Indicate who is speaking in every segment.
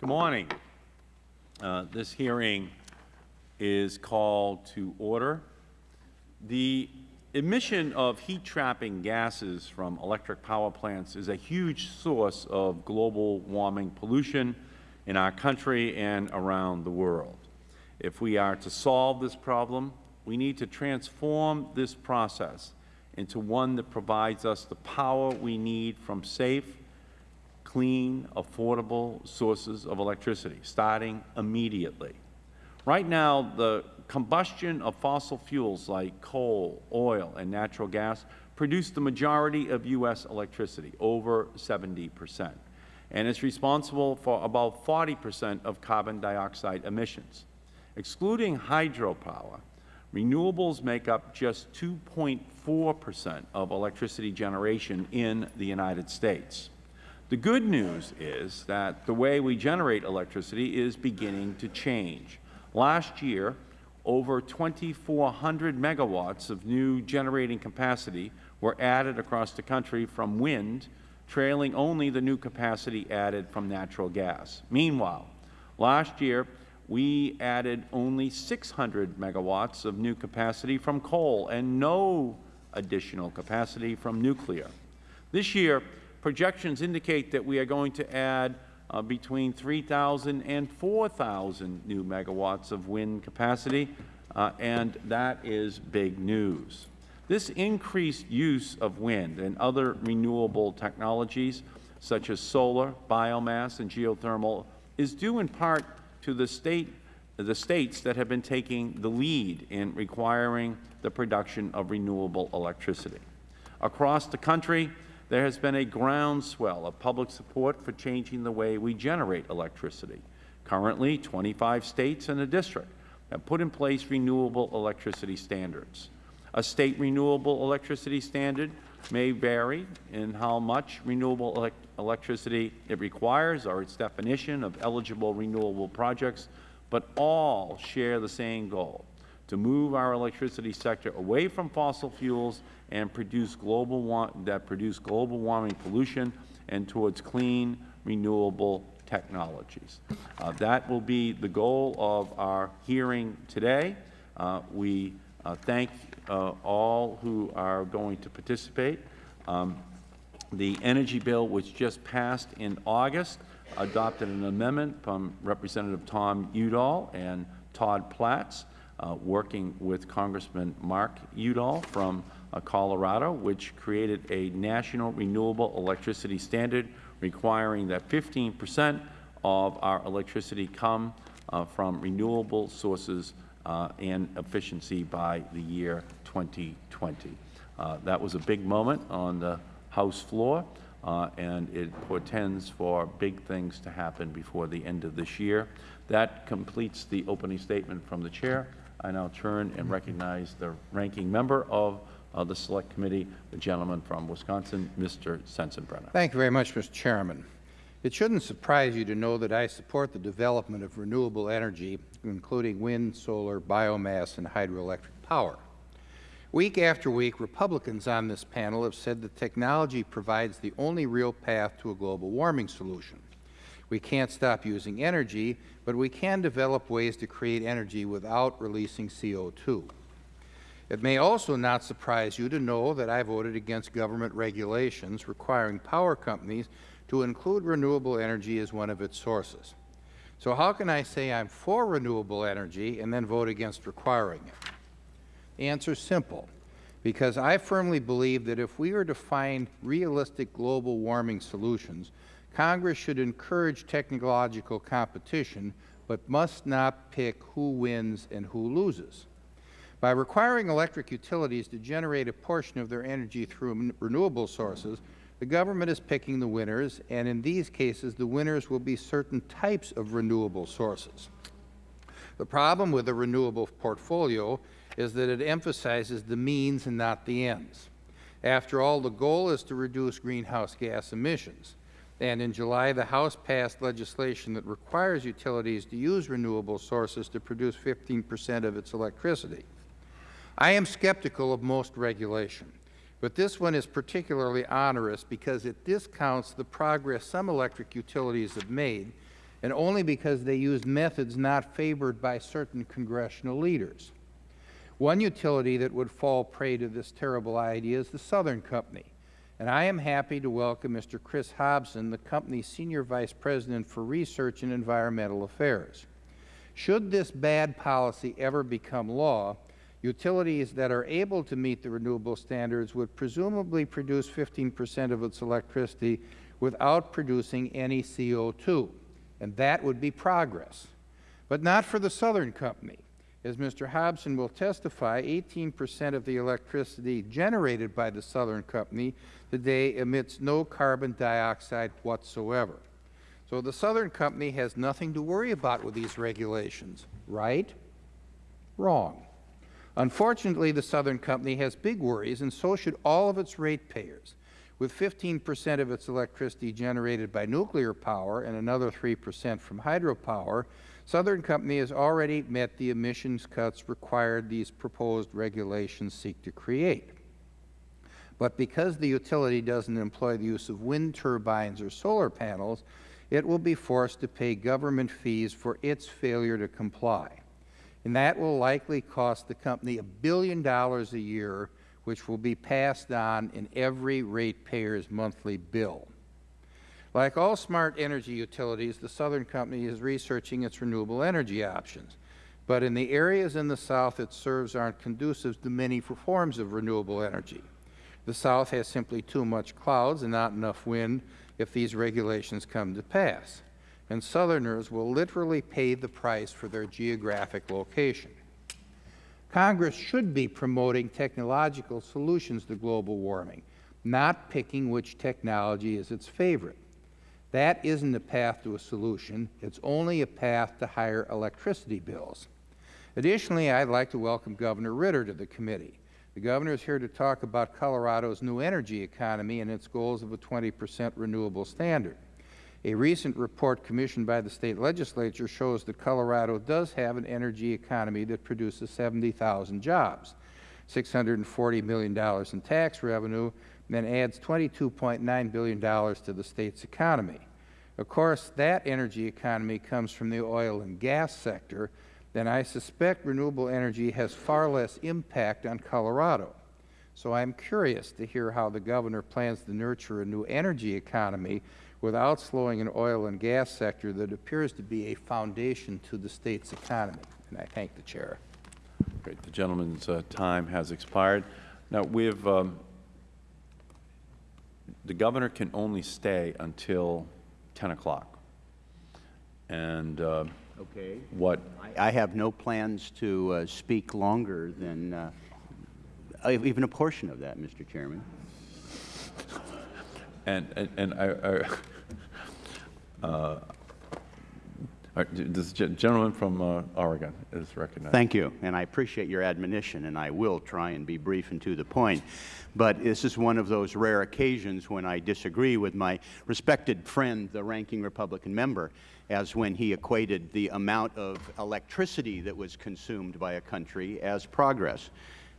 Speaker 1: Good morning. Uh, this hearing is called to order. The emission of heat-trapping gases from electric power plants is a huge source of global warming pollution in our country and around the world. If we are to solve this problem, we need to transform this process into one that provides us the power we need from safe, clean, affordable sources of electricity, starting immediately. Right now, the combustion of fossil fuels like coal, oil, and natural gas produce the majority of U.S. electricity, over 70 percent, and is responsible for about 40 percent of carbon dioxide emissions. Excluding hydropower, renewables make up just 2.4 percent of electricity generation in the United States. The good news is that the way we generate electricity is beginning to change. Last year, over 2,400 megawatts of new generating capacity were added across the country from wind, trailing only the new capacity added from natural gas. Meanwhile, last year, we added only 600 megawatts of new capacity from coal and no additional capacity from nuclear. This year, projections indicate that we are going to add uh, between 3,000 and 4,000 new megawatts of wind capacity, uh, and that is big news. This increased use of wind and other renewable technologies, such as solar, biomass, and geothermal, is due in part to the, state, the states that have been taking the lead in requiring the production of renewable electricity. Across the country, there has been a groundswell of public support for changing the way we generate electricity. Currently, 25 states and a district have put in place renewable electricity standards. A state renewable electricity standard may vary in how much renewable elect electricity it requires or its definition of eligible renewable projects, but all share the same goal, to move our electricity sector away from fossil fuels and produce global that produce global warming pollution and towards clean, renewable technologies. Uh, that will be the goal of our hearing today. Uh, we uh, thank uh, all who are going to participate. Um, the energy bill, which just passed in August, adopted an amendment from Representative Tom Udall and Todd Platts, uh, working with Congressman Mark Udall from uh, Colorado, which created a national renewable electricity standard requiring that 15 percent of our electricity come uh, from renewable sources uh, and efficiency by the year 2020. Uh, that was a big moment on the House floor, uh, and it portends for big things to happen before the end of this year. That completes the opening statement from the Chair. I now turn and recognize the ranking member of uh, the Select Committee, the gentleman from Wisconsin, Mr. Sensenbrenner.
Speaker 2: Thank you very much, Mr. Chairman. It shouldn't surprise you to know that I support the development of renewable energy, including wind, solar, biomass, and hydroelectric power. Week after week, Republicans on this panel have said that technology provides the only real path to a global warming solution. We can't stop using energy, but we can develop ways to create energy without releasing CO2. It may also not surprise you to know that I voted against government regulations requiring power companies to include renewable energy as one of its sources. So how can I say I am for renewable energy and then vote against requiring it? The answer is simple, because I firmly believe that if we are to find realistic global warming solutions, Congress should encourage technological competition, but must not pick who wins and who loses. By requiring electric utilities to generate a portion of their energy through renewable sources, the government is picking the winners, and in these cases, the winners will be certain types of renewable sources. The problem with a renewable portfolio is that it emphasizes the means and not the ends. After all, the goal is to reduce greenhouse gas emissions. And in July, the House passed legislation that requires utilities to use renewable sources to produce 15 percent of its electricity. I am skeptical of most regulation, but this one is particularly onerous because it discounts the progress some electric utilities have made and only because they used methods not favored by certain congressional leaders. One utility that would fall prey to this terrible idea is the Southern Company, and I am happy to welcome Mr. Chris Hobson, the company's Senior Vice President for Research and Environmental Affairs. Should this bad policy ever become law, utilities that are able to meet the renewable standards would presumably produce 15 percent of its electricity without producing any CO2, and that would be progress. But not for the Southern Company. As Mr. Hobson will testify, 18 percent of the electricity generated by the Southern Company today emits no carbon dioxide whatsoever. So the Southern Company has nothing to worry about with these regulations, right? Wrong. Unfortunately, the Southern Company has big worries, and so should all of its ratepayers. With 15 percent of its electricity generated by nuclear power and another 3 percent from hydropower, Southern Company has already met the emissions cuts required these proposed regulations seek to create. But because the utility doesn't employ the use of wind turbines or solar panels, it will be forced to pay government fees for its failure to comply. And that will likely cost the company a billion dollars a year, which will be passed on in every ratepayer's monthly bill. Like all smart energy utilities, the Southern Company is researching its renewable energy options. But in the areas in the South it serves aren't conducive to many forms of renewable energy. The South has simply too much clouds and not enough wind if these regulations come to pass, and Southerners will literally pay the price for their geographic location. Congress should be promoting technological solutions to global warming, not picking which technology is its favorite. That isn't a path to a solution. It's only a path to higher electricity bills. Additionally, I'd like to welcome Governor Ritter to the committee. The Governor is here to talk about Colorado's new energy economy and its goals of a 20 percent renewable standard. A recent report commissioned by the State Legislature shows that Colorado does have an energy economy that produces 70,000 jobs, $640 million in tax revenue, and adds $22.9 billion to the State's economy. Of course, that energy economy comes from the oil and gas sector, then I suspect renewable energy has far less impact on Colorado. So I am curious to hear how the Governor plans to nurture a new energy economy without slowing an oil and gas sector that appears to be a foundation to the State's economy. And I thank the Chair.
Speaker 1: Great. The gentleman's uh, time has expired. Now, we have, um, the Governor can only stay until 10 o'clock. And uh,
Speaker 3: Okay.
Speaker 1: what,
Speaker 3: I I have no plans to uh, speak longer than uh, even a portion of that, Mr. Chairman.
Speaker 1: and, and- and I, I- uh, this gentleman from uh, Oregon is recognized.
Speaker 3: Thank you, and I appreciate your admonition, and I will try and be brief and to the point. But this is one of those rare occasions when I disagree with my respected friend, the ranking Republican member, as when he equated the amount of electricity that was consumed by a country as progress.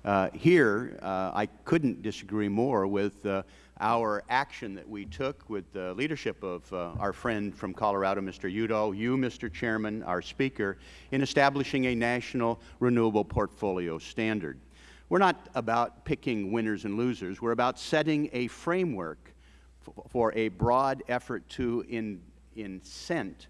Speaker 3: Uh, here, uh, I couldn't disagree more with uh, our action that we took with the leadership of uh, our friend from Colorado, Mr. Udall, you, Mr. Chairman, our Speaker, in establishing a national renewable portfolio standard. We're not about picking winners and losers. We're about setting a framework for a broad effort to in, incent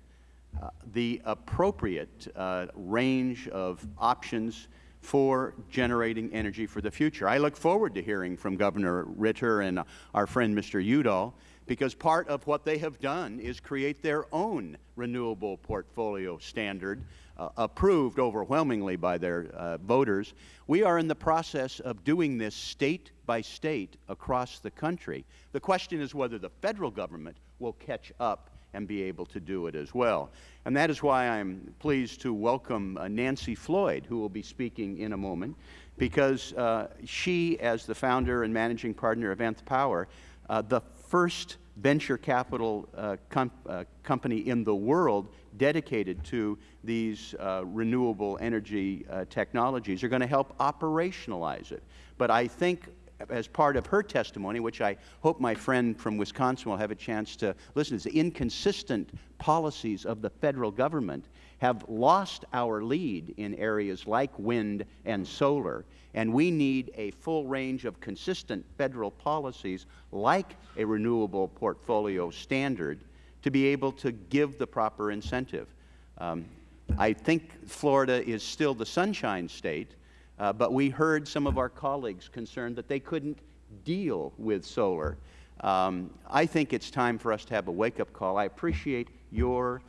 Speaker 3: the appropriate uh, range of options for generating energy for the future. I look forward to hearing from Governor Ritter and our friend Mr. Udall because part of what they have done is create their own renewable portfolio standard uh, approved overwhelmingly by their uh, voters. We are in the process of doing this state by state across the country. The question is whether the Federal Government will catch up and be able to do it as well. And that is why I'm pleased to welcome uh, Nancy Floyd, who will be speaking in a moment, because uh, she, as the founder and managing partner of Nth Power, uh, the first venture capital uh, com uh, company in the world dedicated to these uh, renewable energy technologies, are going to help operationalize it. But I think as part of her testimony, which I hope my friend from Wisconsin will have a chance to listen to, the inconsistent policies of the Federal Government have lost our lead in areas like wind and solar, and we need a full range of consistent Federal policies like a renewable portfolio standard to be able to give the proper incentive. Um, I think Florida is still the sunshine state, uh, but we heard some of our colleagues concerned that they couldn't deal with solar. Um, I think it's time for us to have a wake-up call. I appreciate your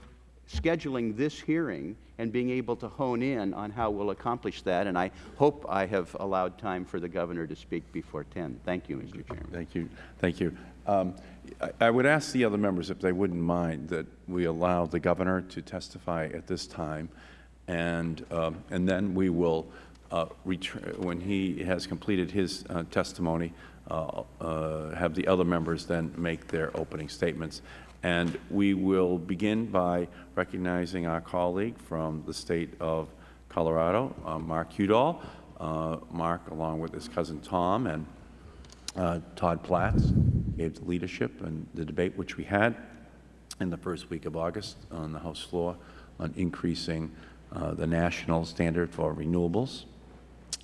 Speaker 3: scheduling this hearing and being able to hone in on how we'll accomplish that, and I hope I have allowed time for the Governor to speak before 10. Thank you, Mr. Chairman.
Speaker 1: Thank you. Thank you. Um, I, I would ask the other members if they wouldn't mind that we allow the Governor to testify at this time, and, um, and then we will, when he has completed his uh, testimony, uh, uh, have the other members then make their opening statements. And we will begin by recognizing our colleague from the State of Colorado, uh, Mark Udall. Uh, Mark, along with his cousin Tom and uh, Todd Platts gave the leadership and the debate which we had in the first week of August on the House floor on increasing uh, the national standard for renewables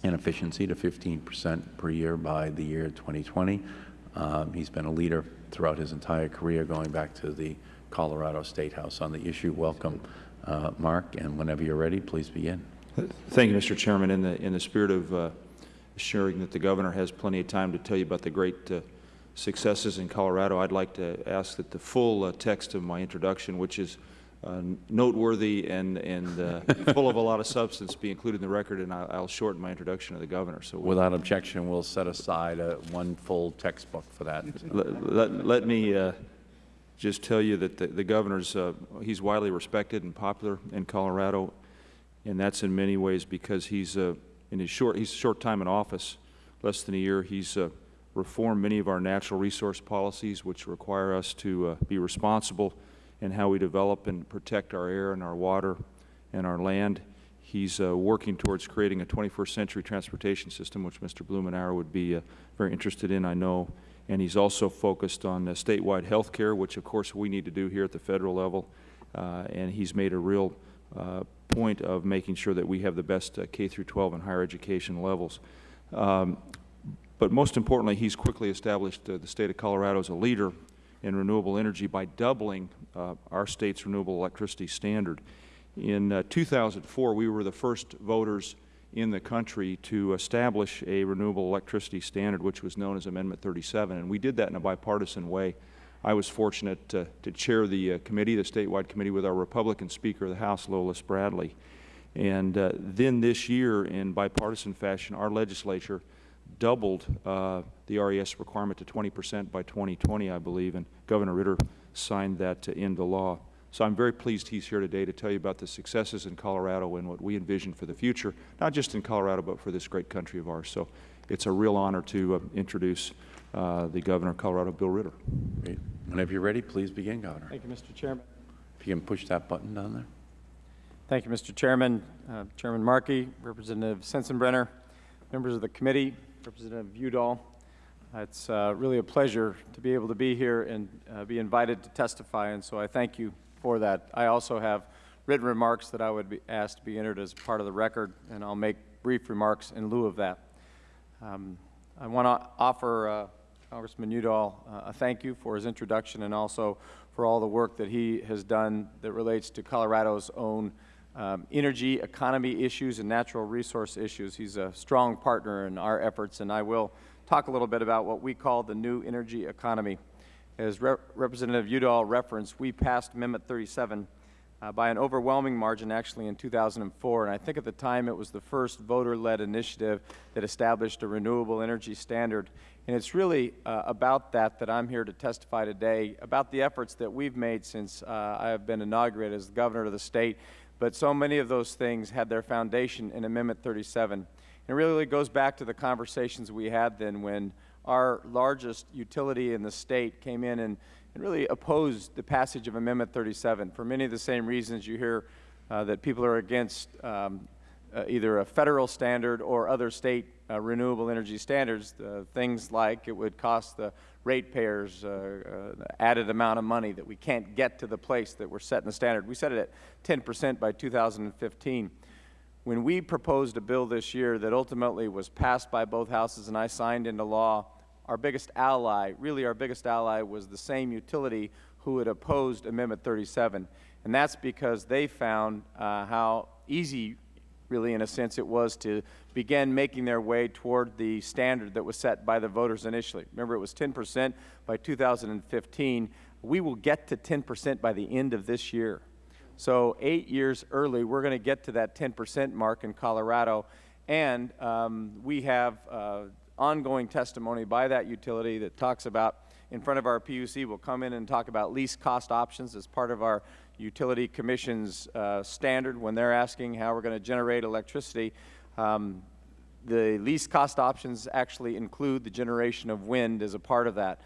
Speaker 1: and efficiency to 15 percent per year by the year 2020. Um, he's been a leader throughout his entire career, going back to the Colorado State House on the issue. Welcome, uh, Mark, and whenever you're ready, please begin.
Speaker 4: Thank you, Mr. Chairman. In the, in the spirit of uh, assuring that the Governor has plenty of time to tell you about the great uh, successes in Colorado, I'd like to ask that the full uh, text of my introduction, which is uh, noteworthy and, and uh, full of a lot of substance, be included in the record, and I'll, I'll shorten my introduction to the Governor. So we'll-
Speaker 1: Without objection, we'll set aside uh, one full textbook for that.
Speaker 4: let, let, let me uh, just tell you that the, the governor's, uh, he's widely respected and popular in Colorado, and that's in many ways because he's, uh, in his short, he's short time in office, less than a year, he's uh, reformed many of our natural resource policies, which require us to uh, be responsible in how we develop and protect our air and our water and our land. He's uh, working towards creating a 21st century transportation system, which Mr. Blumenauer would be uh, very interested in, I know. And he's also focused on uh, statewide health care, which of course we need to do here at the federal level. Uh, and he's made a real uh, point of making sure that we have the best uh, K through 12 and higher education levels. Um, but most importantly, he's quickly established the state of Colorado as a leader in renewable energy by doubling uh, our state's renewable electricity standard. In uh, 2004, we were the first voters in the country to establish a renewable electricity standard, which was known as Amendment 37, and we did that in a bipartisan way. I was fortunate to, to chair the uh, committee, the statewide committee, with our Republican Speaker of the House, Lola Spradley. And uh, then this year, in bipartisan fashion, our legislature doubled uh, the RES requirement to 20 percent by 2020, I believe, and Governor Ritter signed that uh, into law. So I'm very pleased he's here today to tell you about the successes in Colorado and what we envision for the future, not just in Colorado, but for this great country of ours. So it's a real honor to uh, introduce uh, the Governor of Colorado, Bill Ritter.
Speaker 1: Great. Whenever you're ready, please begin, Governor.
Speaker 5: Thank you, Mr. Chairman.
Speaker 1: If you can push that button down there.
Speaker 5: Thank you, Mr. Chairman, uh, Chairman Markey, Representative Sensenbrenner, members of the committee, Representative Udall. It's uh, really a pleasure to be able to be here and uh, be invited to testify, and so I thank you for that. I also have written remarks that I would be asked to be entered as part of the record, and I'll make brief remarks in lieu of that. Um, I want to offer uh, Congressman Udall uh, a thank you for his introduction and also for all the work that he has done that relates to Colorado's own um, energy economy issues and natural resource issues. He's a strong partner in our efforts, and I will talk a little bit about what we call the new energy economy. As Rep Representative Udall referenced, we passed Amendment 37 uh, by an overwhelming margin actually in 2004, and I think at the time it was the first voter-led initiative that established a renewable energy standard. And it's really uh, about that that I'm here to testify today, about the efforts that we've made since uh, I have been inaugurated as the governor of the state. But so many of those things had their foundation in Amendment 37. And it really goes back to the conversations we had then when our largest utility in the state came in and, and really opposed the passage of Amendment 37 for many of the same reasons you hear uh, that people are against um, uh, either a federal standard or other state uh, renewable energy standards, things like it would cost the ratepayers uh, uh, added amount of money that we can't get to the place that we're setting the standard. We set it at 10 percent by 2015. When we proposed a bill this year that ultimately was passed by both houses and I signed into law, our biggest ally, really our biggest ally, was the same utility who had opposed Amendment 37. And that's because they found uh, how easy, really in a sense, it was to begin making their way toward the standard that was set by the voters initially. Remember, it was 10 percent by 2015. We will get to 10 percent by the end of this year. So eight years early, we're going to get to that 10 percent mark in Colorado. And um, we have uh, ongoing testimony by that utility that talks about, in front of our PUC, we'll come in and talk about least cost options as part of our Utility Commission's uh, standard when they're asking how we're going to generate electricity. Um, the least cost options actually include the generation of wind as a part of that.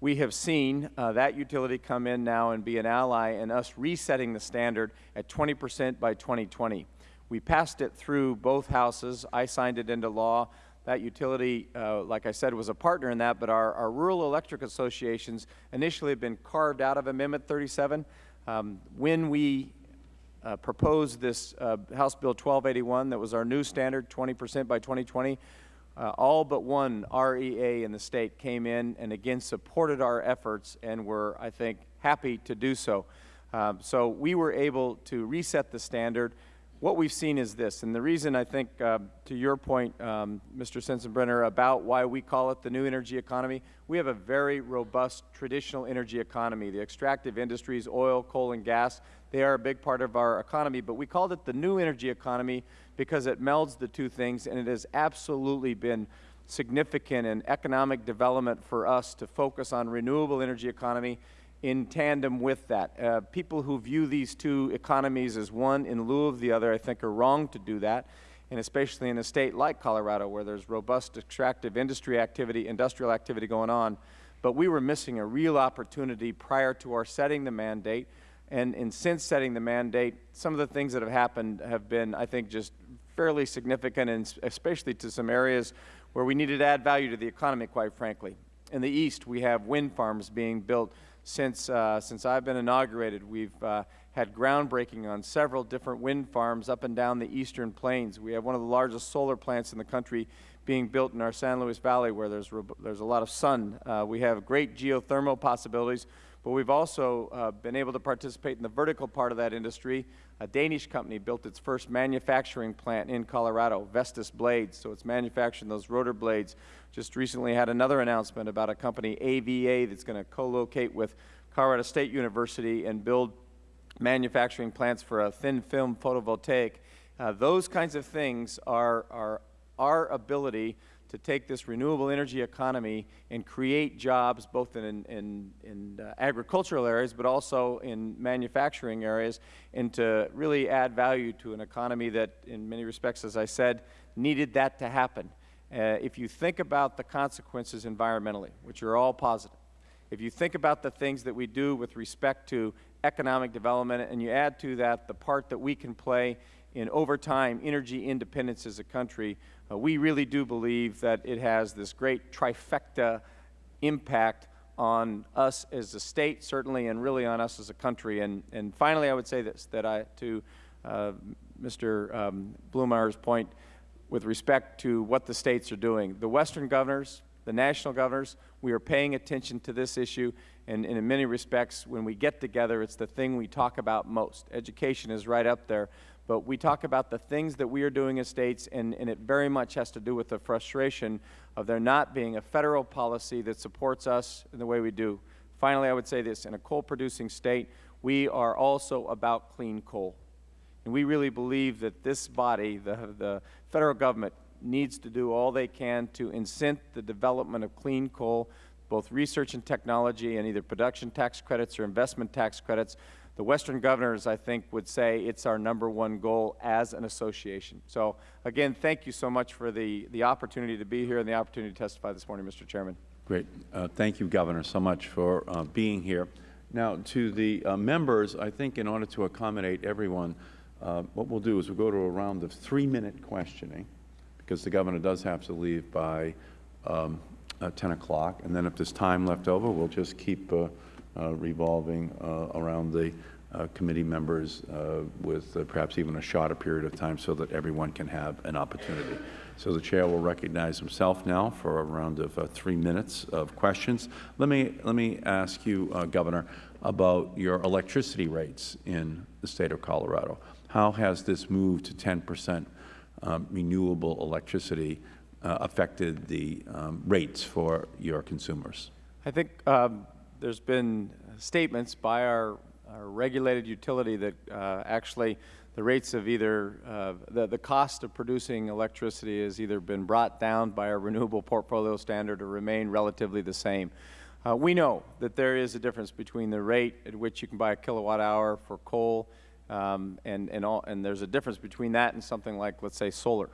Speaker 5: We have seen uh, that utility come in now and be an ally in us resetting the standard at 20 percent by 2020. We passed it through both houses. I signed it into law. That utility, uh, like I said, was a partner in that, but our, our rural electric associations initially had been carved out of Amendment 37. Um, when we uh, proposed this uh, House Bill 1281 that was our new standard, 20 percent by 2020, uh, all but one REA in the State came in and again supported our efforts and were, I think, happy to do so. Um, so we were able to reset the standard. What we've seen is this, and the reason I think, uh, to your point, um, Mr. Sensenbrenner, about why we call it the new energy economy, we have a very robust traditional energy economy. The extractive industries, oil, coal, and gas, they are a big part of our economy, but we called it the new energy economy because it melds the two things, and it has absolutely been significant in economic development for us to focus on renewable energy economy in tandem with that. Uh, people who view these two economies as one in lieu of the other, I think, are wrong to do that, and especially in a state like Colorado where there's robust extractive industry activity, industrial activity going on. But we were missing a real opportunity prior to our setting the mandate, and, and since setting the mandate, some of the things that have happened have been, I think, just fairly significant, and especially to some areas where we needed to add value to the economy, quite frankly. In the East, we have wind farms being built since, uh, since I've been inaugurated, we've uh, had groundbreaking on several different wind farms up and down the eastern plains. We have one of the largest solar plants in the country being built in our San Luis Valley where there's, there's a lot of sun. Uh, we have great geothermal possibilities, but we've also uh, been able to participate in the vertical part of that industry. A Danish company built its first manufacturing plant in Colorado, Vestas Blades, so it's manufacturing those rotor blades just recently had another announcement about a company, AVA, that's going to co-locate with Colorado State University and build manufacturing plants for a thin film photovoltaic. Uh, those kinds of things are, are our ability to take this renewable energy economy and create jobs both in, in, in uh, agricultural areas but also in manufacturing areas and to really add value to an economy that in many respects, as I said, needed that to happen. Uh, if you think about the consequences environmentally, which are all positive, if you think about the things that we do with respect to economic development and you add to that the part that we can play in over time energy independence as a country, uh, we really do believe that it has this great trifecta impact on us as a state, certainly, and really on us as a country. And, and finally, I would say this, that I, to uh, Mr. Um, Blumeyer's point, with respect to what the states are doing. The Western governors, the national governors, we are paying attention to this issue, and, and, in many respects, when we get together, it's the thing we talk about most. Education is right up there, but we talk about the things that we are doing as states, and, and it very much has to do with the frustration of there not being a Federal policy that supports us in the way we do. Finally, I would say this, in a coal-producing state, we are also about clean coal. And we really believe that this body, the, the Federal Government, needs to do all they can to incent the development of clean coal, both research and technology, and either production tax credits or investment tax credits. The Western governors, I think, would say it's our number one goal as an association. So, again, thank you so much for the, the opportunity to be here and the opportunity to testify this morning, Mr. Chairman.
Speaker 1: Great. Uh, thank you, Governor, so much for uh, being here. Now, to the uh, members, I think in order to accommodate everyone, uh, what we'll do is we'll go to a round of three-minute questioning, because the governor does have to leave by um, uh, 10 o'clock, and then if there's time left over, we'll just keep uh, uh, revolving uh, around the uh, committee members with perhaps even a shorter period of time so that everyone can have an opportunity. So the Chair will recognize himself now for a round of three minutes of questions. Let me, let me ask you, Governor, about your electricity rates in the State of Colorado. How has this move to 10 percent um, renewable electricity uh, affected the um, rates for your consumers?
Speaker 5: I think um, there's been statements by our, our regulated utility that uh, actually the rates of either, uh, the, the cost of producing electricity has either been brought down by our renewable portfolio standard or remain relatively the same. Uh, we know that there is a difference between the rate at which you can buy a kilowatt hour for coal um, and, and, all, and there's a difference between that and something like, let's say, solar.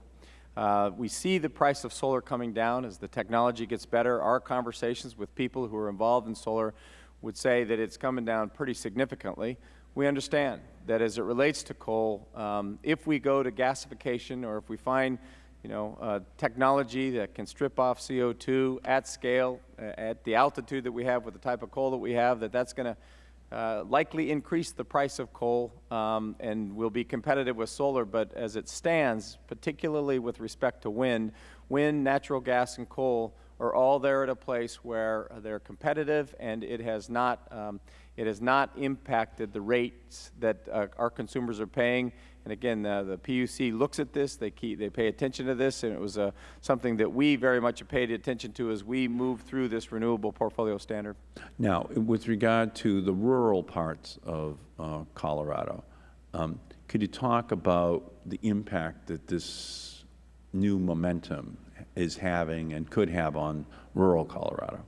Speaker 5: Uh, we see the price of solar coming down as the technology gets better. Our conversations with people who are involved in solar would say that it's coming down pretty significantly. We understand that as it relates to coal, um, if we go to gasification or if we find you know, uh, technology that can strip off CO2 at scale, uh, at the altitude that we have with the type of coal that we have, that that's going to uh, likely increase the price of coal um, and will be competitive with solar, but as it stands, particularly with respect to wind, wind, natural gas, and coal are all there at a place where they're competitive and it has not, um, it has not impacted the rates that uh, our consumers are paying. And again, uh, the PUC looks at this, they, keep, they pay attention to this, and it was uh, something that we very much paid attention to as we move through this renewable portfolio standard.
Speaker 1: Now, with regard to the rural parts of uh, Colorado, um, could you talk about the impact that this new momentum is having and could have on rural Colorado?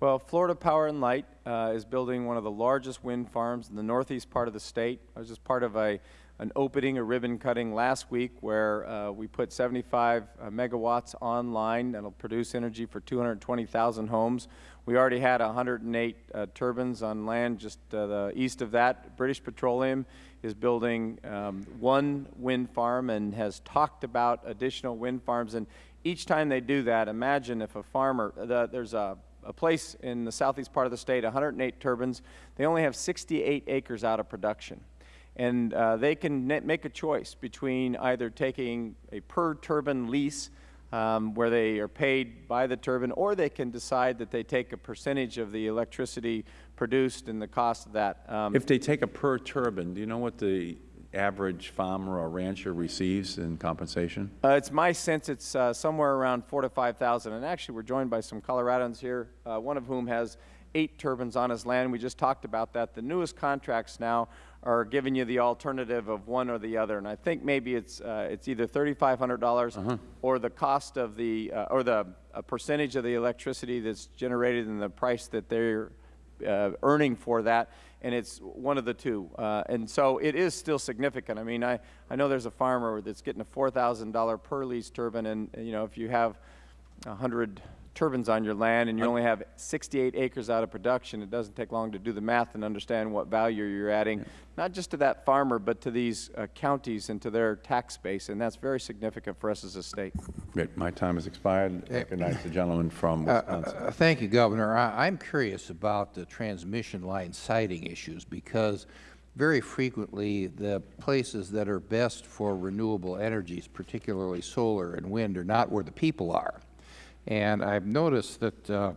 Speaker 5: Well, Florida Power and Light uh, is building one of the largest wind farms in the northeast part of the state. I was just part of a, an opening, a ribbon cutting last week where uh, we put 75 uh, megawatts online that will produce energy for 220,000 homes. We already had 108 uh, turbines on land just uh, the east of that. British Petroleum is building um, one wind farm and has talked about additional wind farms. And each time they do that, imagine if a farmer, the, there's a a place in the southeast part of the state, 108 turbines. They only have 68 acres out of production. And uh, they can make a choice between either taking a per turbine lease um, where they are paid by the turbine, or they can decide that they take a percentage of the electricity produced and the cost of that. Um,
Speaker 1: If they take a per turbine, do you know what the average farmer or rancher receives in compensation?
Speaker 5: Uh, it's my sense it's uh, somewhere around four to 5,000. And actually, we're joined by some Coloradans here, uh, one of whom has eight turbines on his land. We just talked about that. The newest contracts now are giving you the alternative of one or the other. And I think maybe it's, uh, it's either $3,500 -huh. or the cost of the, uh, or the percentage of the electricity that's generated and the price that they're uh, earning for that and it's one of the two. Uh, and so it is still significant. I mean, I, I know there's a farmer that's getting a $4,000 per lease turbine, and, you know, if you have a 100 turbines on your land and you only have 68 acres out of production, it doesn't take long to do the math and understand what value you're adding, yeah. not just to that farmer, but to these uh, counties and to their tax base, and that's very significant for us as a state.
Speaker 1: Great. My time has expired. I recognize the gentleman from
Speaker 2: uh,
Speaker 1: Wisconsin.
Speaker 2: Uh, thank you, Governor. I, I'm curious about the transmission line siting issues because very frequently the places that are best for renewable energies, particularly solar and wind, are not where the people are. And I've noticed that uh,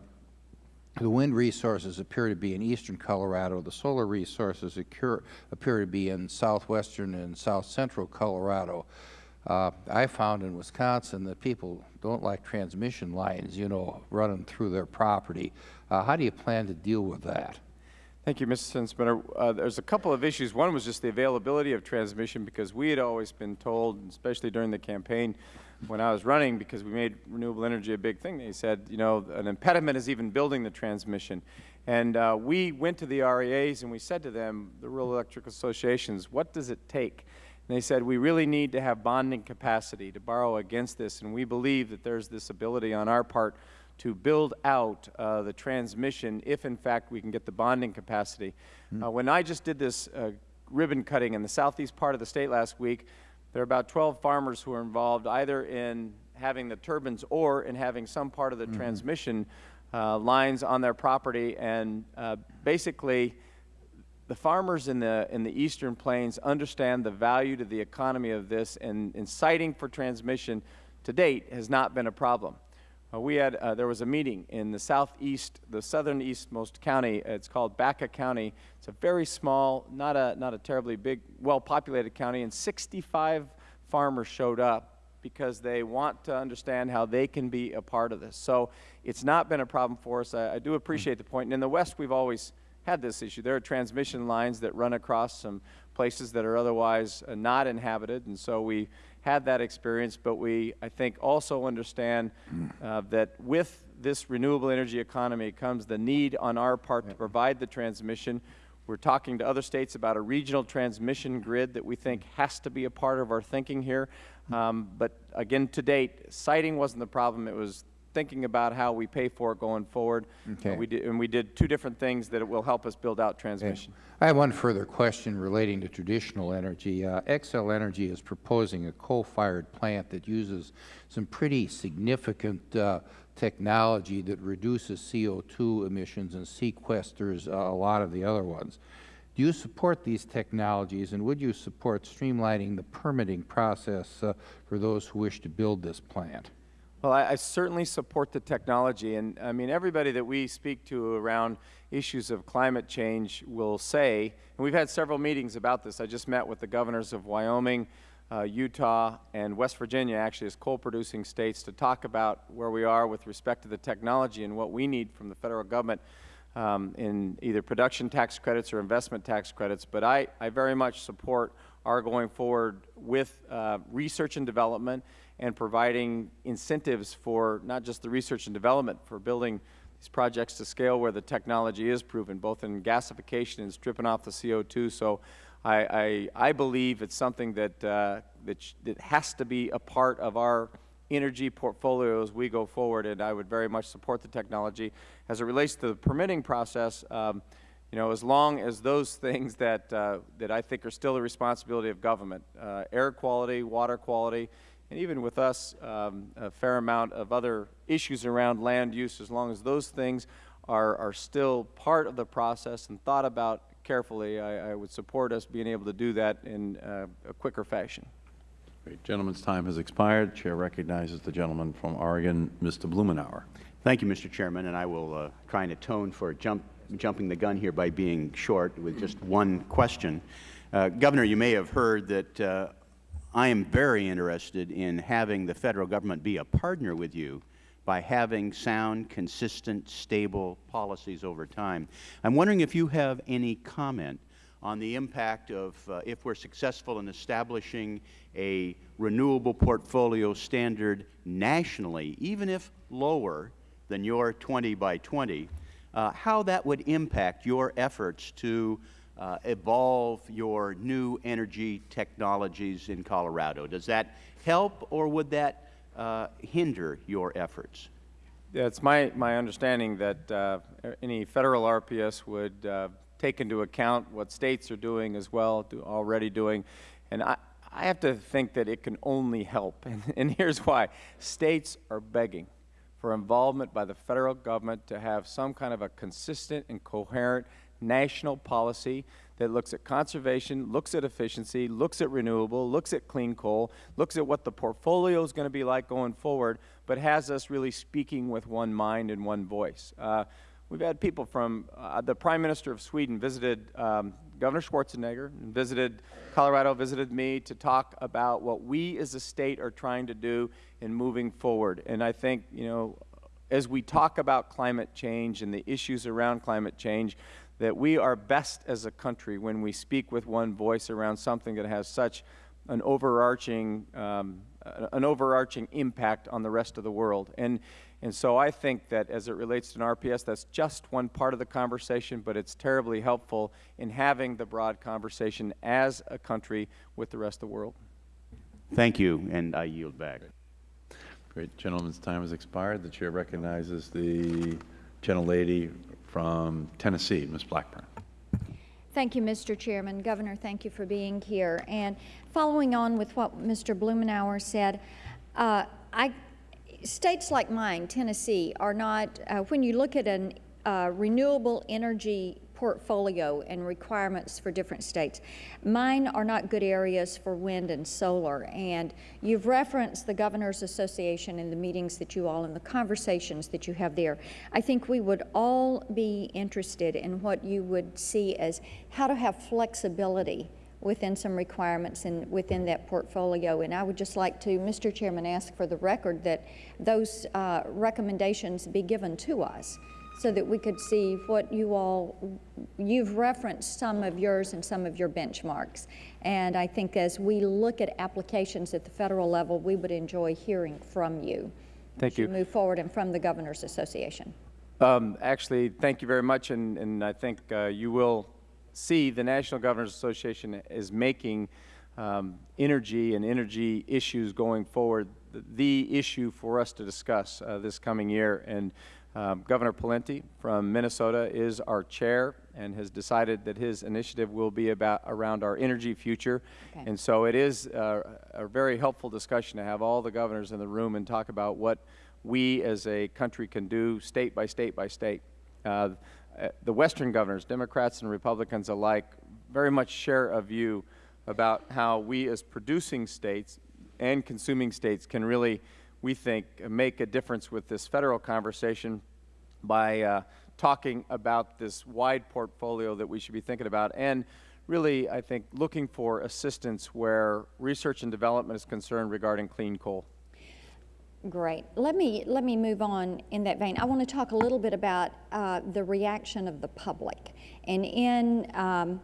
Speaker 2: the wind resources appear to be in eastern Colorado. The solar resources occur, appear to be in southwestern and south central Colorado. Uh, I found in Wisconsin that people don't like transmission lines, you know, running through their property. Uh, how do you plan to deal with that?
Speaker 5: Thank you, Mr. Sensenbrenner. Uh, there's a couple of issues. One was just the availability of transmission because we had always been told, especially during the campaign, when I was running, because we made renewable energy a big thing, they said, you know, an impediment is even building the transmission. And uh, we went to the REAs and we said to them, the Rural Electric Associations, what does it take? And they said, we really need to have bonding capacity to borrow against this, and we believe that there's this ability on our part to build out uh, the transmission if, in fact, we can get the bonding capacity. Mm -hmm. uh, when I just did this uh, ribbon cutting in the southeast part of the state last week. There are about 12 farmers who are involved either in having the turbines or in having some part of the transmission uh, lines on their property. And uh, basically, the farmers in the, in the eastern plains understand the value to the economy of this, and, and siting for transmission to date has not been a problem. Uh, we had, uh, there was a meeting in the southeast, the southern eastmost county. It's called Baca County. It's a very small, not a, not a terribly big, well-populated county, and 65 farmers showed up because they want to understand how they can be a part of this. So it's not been a problem for us. I, I do appreciate the point. And in the West, we've always had this issue. There are transmission lines that run across some places that are otherwise uh, not inhabited, and so we had that experience, but we, I think, also understand uh, that with this renewable energy economy comes the need on our part to provide the transmission. We're talking to other states about a regional transmission grid that we think has to be a part of our thinking here. Um, but again, to date, siting wasn't the problem. It was thinking about how we pay for it going forward.
Speaker 2: Okay.
Speaker 5: Uh, we did, and we did two different things that will help us build out transmission.
Speaker 2: I have one further question relating to traditional energy. Uh, Xcel Energy is proposing a coal-fired plant that uses some pretty significant uh, technology that reduces CO2 emissions and sequesters uh, a lot of the other ones. Do you support these technologies, and would you support streamlining the permitting process uh, for those who wish to build this plant?
Speaker 5: Well, I, I certainly support the technology, and I mean, everybody that we speak to around issues of climate change will say, and we've had several meetings about this. I just met with the governors of Wyoming, uh, Utah, and West Virginia, actually, as coal-producing states, to talk about where we are with respect to the technology and what we need from the federal government um, in either production tax credits or investment tax credits. But I, I very much support our going forward with uh, research and development and providing incentives for not just the research and development, for building these projects to scale where the technology is proven, both in gasification and stripping off the CO2. So I, I, I believe it's something that, uh, that, that has to be a part of our energy portfolio as we go forward, and I would very much support the technology. As it relates to the permitting process, um, you know, as long as those things that, uh, that I think are still the responsibility of government, uh, air quality, water quality, and even with us, um, a fair amount of other issues around land use, as long as those things are, are still part of the process and thought about carefully, I, I would support us being able to do that in uh, a quicker fashion.
Speaker 1: Great. Gentleman's time has expired. Chair recognizes the gentleman from Oregon, Mr. Blumenauer.
Speaker 3: Thank you, Mr. Chairman, and I will uh, try and atone for jump, jumping the gun here by being short with just one question. Uh, Governor, you may have heard that uh, I am very interested in having the Federal Government be a partner with you by having sound, consistent, stable policies over time. I'm wondering if you have any comment on the impact of, uh, if we're successful in establishing a renewable portfolio standard nationally, even if lower than your 20 by 20, uh, how that would impact your efforts to uh, evolve your new energy technologies in Colorado. Does that help or would that uh, hinder your efforts?
Speaker 5: Yeah, it's my, my understanding that uh, any federal RPS would uh, take into account what states are doing as well, do, already doing. And I, I have to think that it can only help. And, and here's why. States are begging for involvement by the federal government to have some kind of a consistent and coherent national policy that looks at conservation, looks at efficiency, looks at renewable, looks at clean coal, looks at what the portfolio is going to be like going forward, but has us really speaking with one mind and one voice. Uh, we've had people from, uh, the Prime Minister of Sweden visited um, Governor Schwarzenegger, visited Colorado, visited me to talk about what we as a state are trying to do in moving forward. And I think, you know, as we talk about climate change and the issues around climate change, that we are best as a country when we speak with one voice around something that has such an overarching, um, an overarching impact on the rest of the world. And, and so I think that as it relates to an RPS, that's just one part of the conversation, but it's terribly helpful in having the broad conversation as a country with the rest of the world.
Speaker 3: Thank you, and I yield back.
Speaker 1: Great. Gentleman's time has expired. The chair recognizes the gentlelady from Tennessee, Ms. Blackburn.
Speaker 6: Thank you, Mr. Chairman. Governor, thank you for being here. And following on with what Mr. Blumenauer said, uh, I, states like mine, Tennessee, are not, uh, when you look at a uh, renewable energy portfolio and requirements for different states. Mine are not good areas for wind and solar, and you've referenced the Governors Association in the meetings that you all, and the conversations that you have there. I think we would all be interested in what you would see as how to have flexibility within some requirements and within that portfolio. And I would just like to, Mr. Chairman, ask for the record that those uh, recommendations be given to us so that we could see what you all, you've referenced some of yours and some of your benchmarks. And I think as we look at applications at the federal level, we would enjoy hearing from you.
Speaker 5: Thank
Speaker 6: you move forward and from the Governors Association.
Speaker 5: Um, Actually, thank you very much, and, and I think uh, you will see the National Governors Association is making um, energy and energy issues going forward the- the issue for us to discuss uh, this coming year. And um, Governor Pawlenty from Minnesota is our chair and has decided that his initiative will be about around our energy future.
Speaker 6: Okay.
Speaker 5: And so it is uh, a very helpful discussion to have all the governors in the room and talk about what we as a country can do state by state by state. Uh, uh, the Western governors, Democrats and Republicans alike, very much share a view about how we as producing states and consuming states can really, we think, make a difference with this federal conversation by uh, talking about this wide portfolio that we should be thinking about and really, I think, looking for assistance where research and development is concerned regarding clean coal.
Speaker 6: Great. Let me, let me move on in that vein. I want to talk a little bit about uh, the reaction of the public. And in um,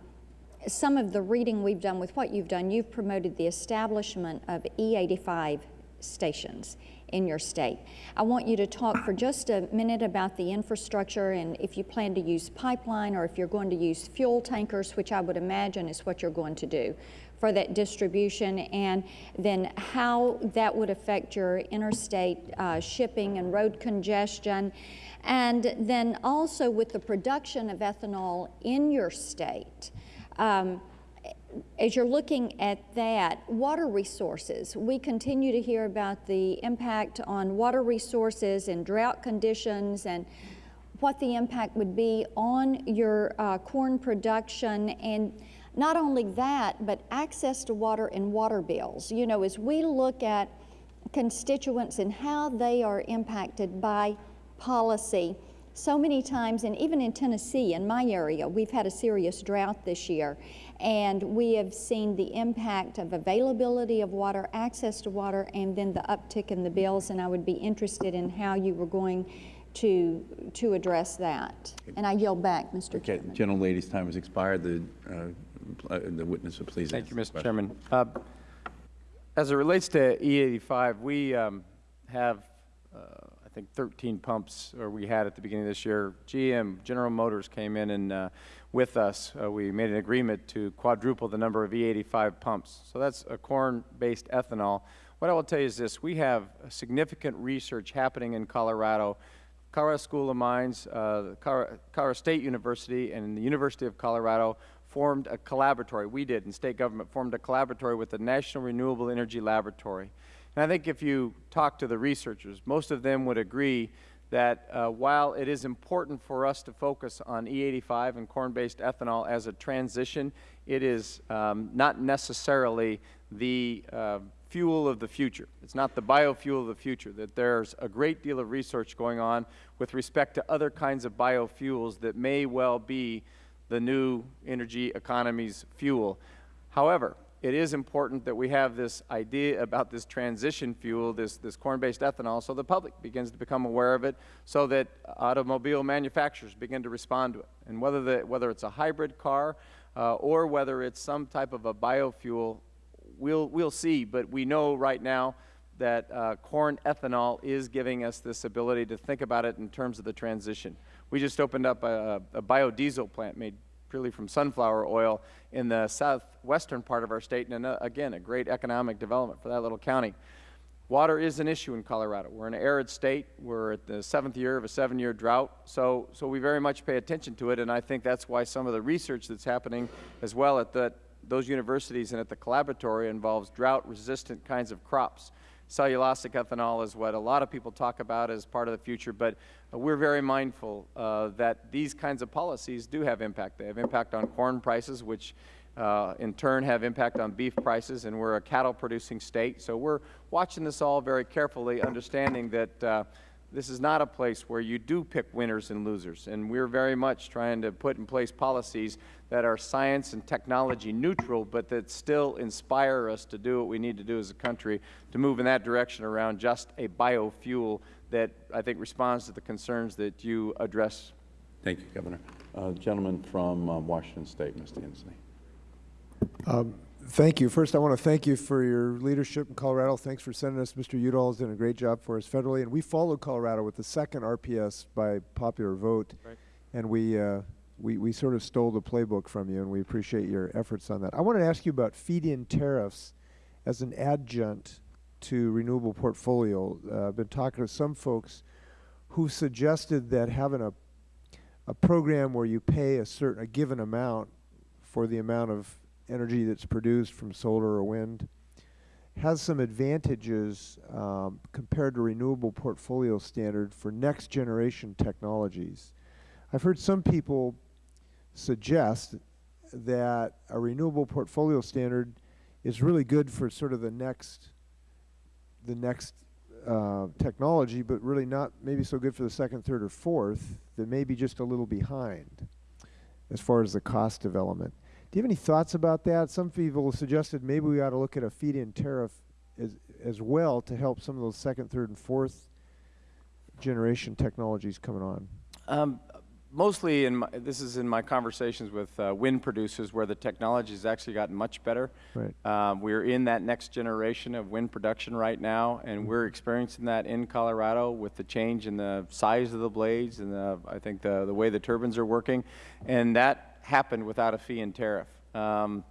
Speaker 6: some of the reading we've done with what you've done, you've promoted the establishment of E85 stations in your state. I want you to talk for just a minute about the infrastructure and if you plan to use pipeline or if you're going to use fuel tankers, which I would imagine is what you're going to do for that distribution, and then how that would affect your interstate uh, shipping and road congestion. And then also with the production of ethanol in your state. Um, as you're looking at that, water resources, we continue to hear about the impact on water resources and drought conditions and what the impact would be on your uh, corn production and not only that, but access to water and water bills. You know, as we look at constituents and how they are impacted by policy, so many times, and even in Tennessee, in my area, we've had a serious drought this year, and we have seen the impact of availability of water, access to water, and then the uptick in the bills, and I would be interested in how you were going to, to address that. And I yield back, Mr.
Speaker 1: Okay,
Speaker 6: Chairman.
Speaker 1: gentlelady's time has expired. The, uh, uh, the witness will please
Speaker 5: Thank you, Mr. Chairman. Uh, As it relates to E85, we um, have, uh, I think, 13 pumps, or we had at the beginning of this year. GM, General Motors came in and uh, with us, uh, we made an agreement to quadruple the number of E85 pumps. So that's a corn-based ethanol. What I will tell you is this, we have significant research happening in Colorado Colorado School of Mines, uh, Colorado, Colorado State University, and the University of Colorado formed a collaboratory. We did, and state government formed a collaboratory with the National Renewable Energy Laboratory. And I think if you talk to the researchers, most of them would agree that uh, while it is important for us to focus on E85 and corn-based ethanol as a transition, it is um, not necessarily the uh, fuel of the future. It's not the biofuel of the future, that there's a great deal of research going on with respect to other kinds of biofuels that may well be the new energy economy's fuel. However, it is important that we have this idea about this transition fuel, this, this corn-based ethanol, so the public begins to become aware of it, so that automobile manufacturers begin to respond to it. And whether, the, whether it's a hybrid car uh, or whether it's some type of a biofuel, we'll, we'll see. But we know right now that uh, corn ethanol is giving us this ability to think about it in terms of the transition. We just opened up a, a biodiesel plant made purely from sunflower oil in the southwestern part of our state, and uh, again, a great economic development for that little county. water is an issue in Colorado. We're an arid state. We're at the seventh year of a seven-year drought. So, so we very much pay attention to it, and I think that's why some of the research that's happening as well at the, those universities and at the collaboratory involves drought-resistant kinds of crops. Cellulosic ethanol is what a lot of people talk about as part of the future, but we're very mindful uh, that these kinds of policies do have impact. They have impact on corn prices, which uh, in turn have impact on beef prices, and we're a cattle-producing state. So we're watching this all very carefully, understanding that uh, this is not a place where you do pick winners and losers, and we're very much trying to put in place policies that are science and technology neutral, but that still inspire us to do what we need to do as a country to move in that direction around just a biofuel that I think responds to the concerns that you address.
Speaker 1: Thank you, Governor. Uh, Gentleman from uh, Washington State, Mr. Inslee.
Speaker 7: Thank you. First, I want to thank you for your leadership in Colorado. Thanks for sending us. Mr. Udall has done a great job for us federally. And we followed Colorado with the second RPS by popular vote.
Speaker 5: Right.
Speaker 7: And we, uh, we, we sort of stole the playbook from you, and we appreciate your efforts on that. I wanted to ask you about feed-in tariffs as an adjunct to renewable portfolio. Uh, I've been talking to some folks who suggested that having a, a program where you pay a certain, a given amount for the amount of energy that's produced from solar or wind has some advantages um, compared to renewable portfolio standard for next generation technologies. I've heard some people suggest that a renewable portfolio standard is really good for sort of the next the next uh, technology, but really not maybe so good for the second, third, or fourth. That may be just a little behind as far as the cost development. Do you have any thoughts about that? Some people suggested maybe we ought to look at a feed-in tariff as, as well to help some of those second, third, and fourth generation technologies coming on.
Speaker 5: Um, mostly, in my, this is in my conversations with uh, wind producers where the technology has actually gotten much better.
Speaker 7: Right.
Speaker 5: Um, we're in that next generation of wind production right now, and we're experiencing that in Colorado with the change in the size of the blades and the, I think the, the way the turbines are working. And that happened without a feed-in tariff. Um,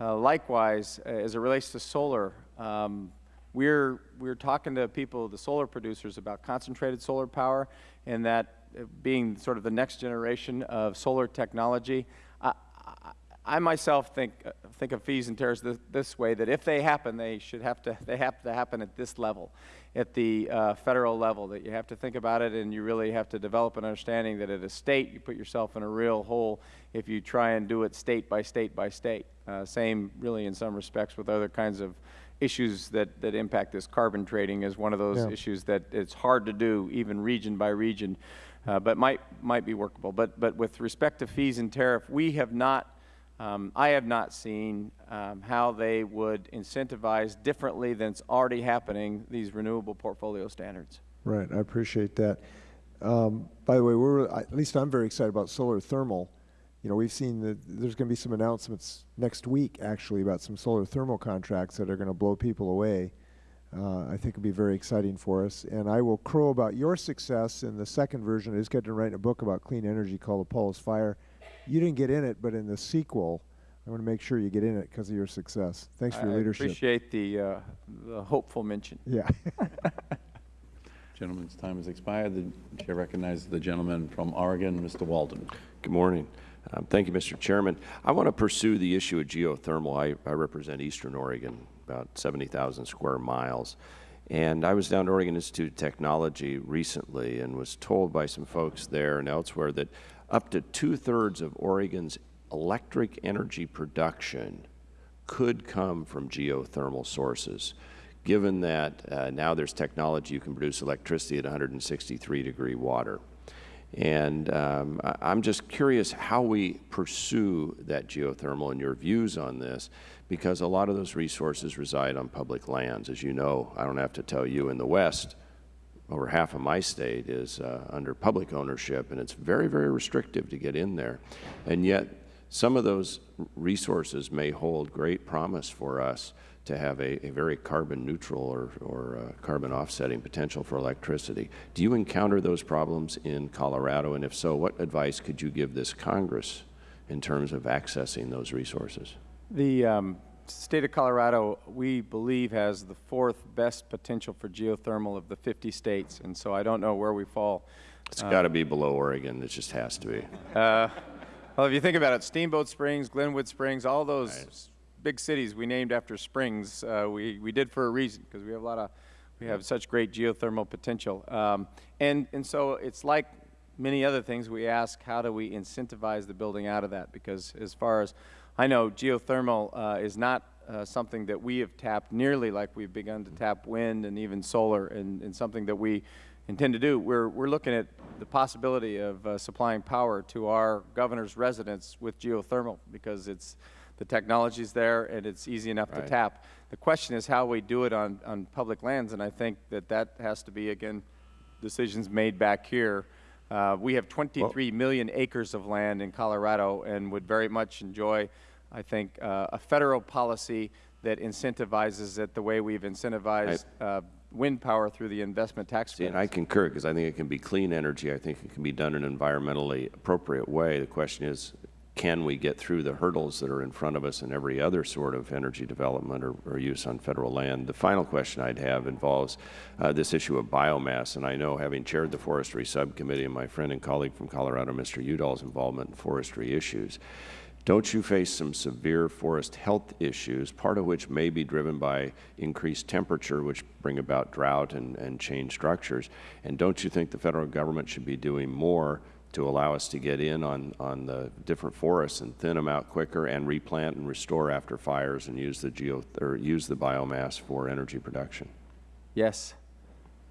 Speaker 5: uh, likewise, uh, as it relates to solar, um, we're, we're talking to people, the solar producers, about concentrated solar power and that being sort of the next generation of solar technology. I, I, I myself think, uh, think of feed-in tariffs this, this, way, that if they happen, they should have to, they have to happen at this level, at the uh, federal level, that you have to think about it and you really have to develop an understanding that at a state, you put yourself in a real hole if you try and do it state by state by state. Uh, same really in some respects with other kinds of issues that, that impact this carbon trading is one of those
Speaker 7: Yeah.
Speaker 5: issues that it's hard to do even region by region, uh, but might, might be workable. But, but with respect to feed-in tariff, we have not, um, I have not seen um, how they would incentivize differently than it's already happening, these renewable portfolio standards.
Speaker 7: Right, I appreciate that. Um, by the way, we're, at least I'm very excited about solar thermal. You know, we've seen that there's going to be some announcements next week, actually, about some solar thermal contracts that are going to blow people away. Uh, I think it'll be very exciting for us. And I will crow about your success in the second version. I just got done writing a book about clean energy called Apollo's Fire. You didn't get in it, but in the sequel, I want to make sure you get in it because of your success. Thanks for your
Speaker 5: I
Speaker 7: leadership.
Speaker 5: appreciate the, uh, the hopeful mention.
Speaker 7: Yeah.
Speaker 1: Gentleman's time has expired. The chair recognizes the gentleman from Oregon, Mr. Walden.
Speaker 8: Good morning. Um, Thank you, Mr. Chairman. I want to pursue the issue of geothermal. I, I represent Eastern Oregon, about 70,000 square miles. And I was down to Oregon Institute of Technology recently and was told by some folks there and elsewhere that up to two-thirds of Oregon's electric energy production could come from geothermal sources, given that uh, now there's technology you can produce electricity at 163 degree water. And um, I'm just curious how we pursue that geothermal and your views on this, because a lot of those resources reside on public lands. As you know, I don't have to tell you, in the West, over half of my state is uh, under public ownership, and it's very, very restrictive to get in there. And yet, some of those resources may hold great promise for us to have a, a very carbon neutral or, or uh, carbon offsetting potential for electricity. Do you encounter those problems in Colorado? And if so, what advice could you give this Congress in terms of accessing those resources?
Speaker 5: The, um, state of Colorado, we believe, has the fourth best potential for geothermal of the 50 states, and so I don't know where we fall.
Speaker 8: It's got to be below Oregon. It just has to be.
Speaker 5: Uh, well, if you think about it, Steamboat Springs, Glenwood Springs, all those big cities we named after springs, uh, we, we did for a reason, because we have a lot of, we have such great geothermal potential. Um, and, and so it's like many other things, we ask, how do we incentivize the building out of that? Because as far as I know, geothermal uh, is not uh, something that we have tapped nearly like we've begun to tap wind and even solar, and, and something that we intend to do. We're, we're looking at the possibility of uh, supplying power to our governor's residence with geothermal because it's, the technology's there and it's easy enough to tap. The question is how we do it on, on public lands, and I think that that has to be, again, decisions made back here. Uh, we have 23 million acres of land in Colorado and would very much enjoy, I think, uh, a federal policy that incentivizes it the way we've incentivized uh, wind power through the investment tax
Speaker 8: See, and. I concur, because I think it can be clean energy. I think it can be done in an environmentally appropriate way. The question is, can we get through the hurdles that are in front of us in every other sort of energy development or, or use on federal land? The final question I'd have involves uh, this issue of biomass, and I know, having chaired the forestry subcommittee, and my friend and colleague from Colorado, Mr. Udall's involvement in forestry issues, don't you face some severe forest health issues, part of which may be driven by increased temperature, which bring about drought and, and change structures? And don't you think the federal government should be doing more to allow us to get in on, on the different forests and thin them out quicker and replant and restore after fires and use the geo, or use the biomass for energy production?
Speaker 5: Yes.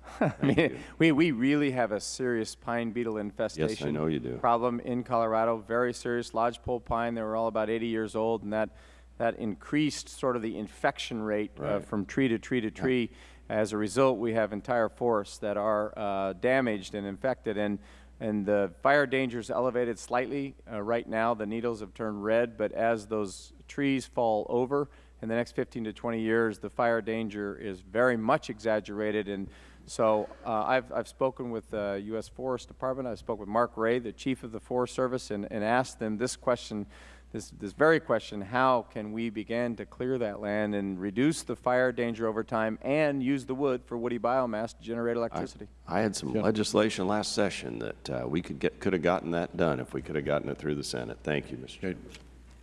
Speaker 5: I mean, we, we really have a serious pine beetle infestation.
Speaker 8: yes, I know you do.
Speaker 5: Problem in Colorado, very serious lodgepole pine. They were all about 80 years old, and that, that increased sort of the infection rate uh, from tree to tree to tree. As a result, we have entire forests that are uh, damaged and infected, and, and the fire danger is elevated slightly. Uh, right now, the needles have turned red, but as those trees fall over in the next 15 to 20 years, the fire danger is very much exaggerated. And so uh, I've, I've spoken with the U.S. Forest Department. I spoke with Mark Rey, the chief of the Forest Service, and, and asked them this question, this, this very question, how can we begin to clear that land and reduce the fire danger over time and use the wood for woody biomass to generate electricity?
Speaker 8: I had some legislation last session that uh, we could get, could have gotten that done if we could have gotten it through the Senate. Thank you, Mr. Chairman.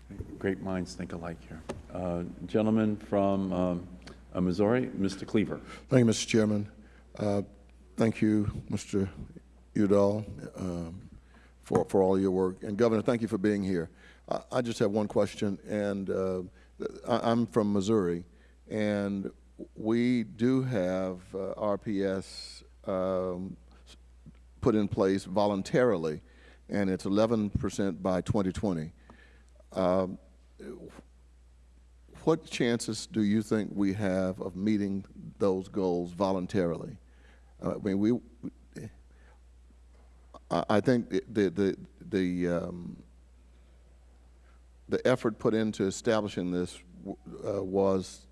Speaker 1: Great, great minds think alike here. Uh, Gentleman from um, uh, Missouri, Mr. Cleaver.
Speaker 9: Thank you, Mr. Chairman. Uh, Thank you, Mr. Udall, um, for, for all your work. And Governor, thank you for being here. I, I just have one question, and uh, I, I'm from Missouri, and we do have uh, RPS um, put in place voluntarily, and it's 11% by 2020. Um, What chances do you think we have of meeting those goals voluntarily? Uh, I mean, we, I, think the, the, the, um, the effort put into establishing this uh, was,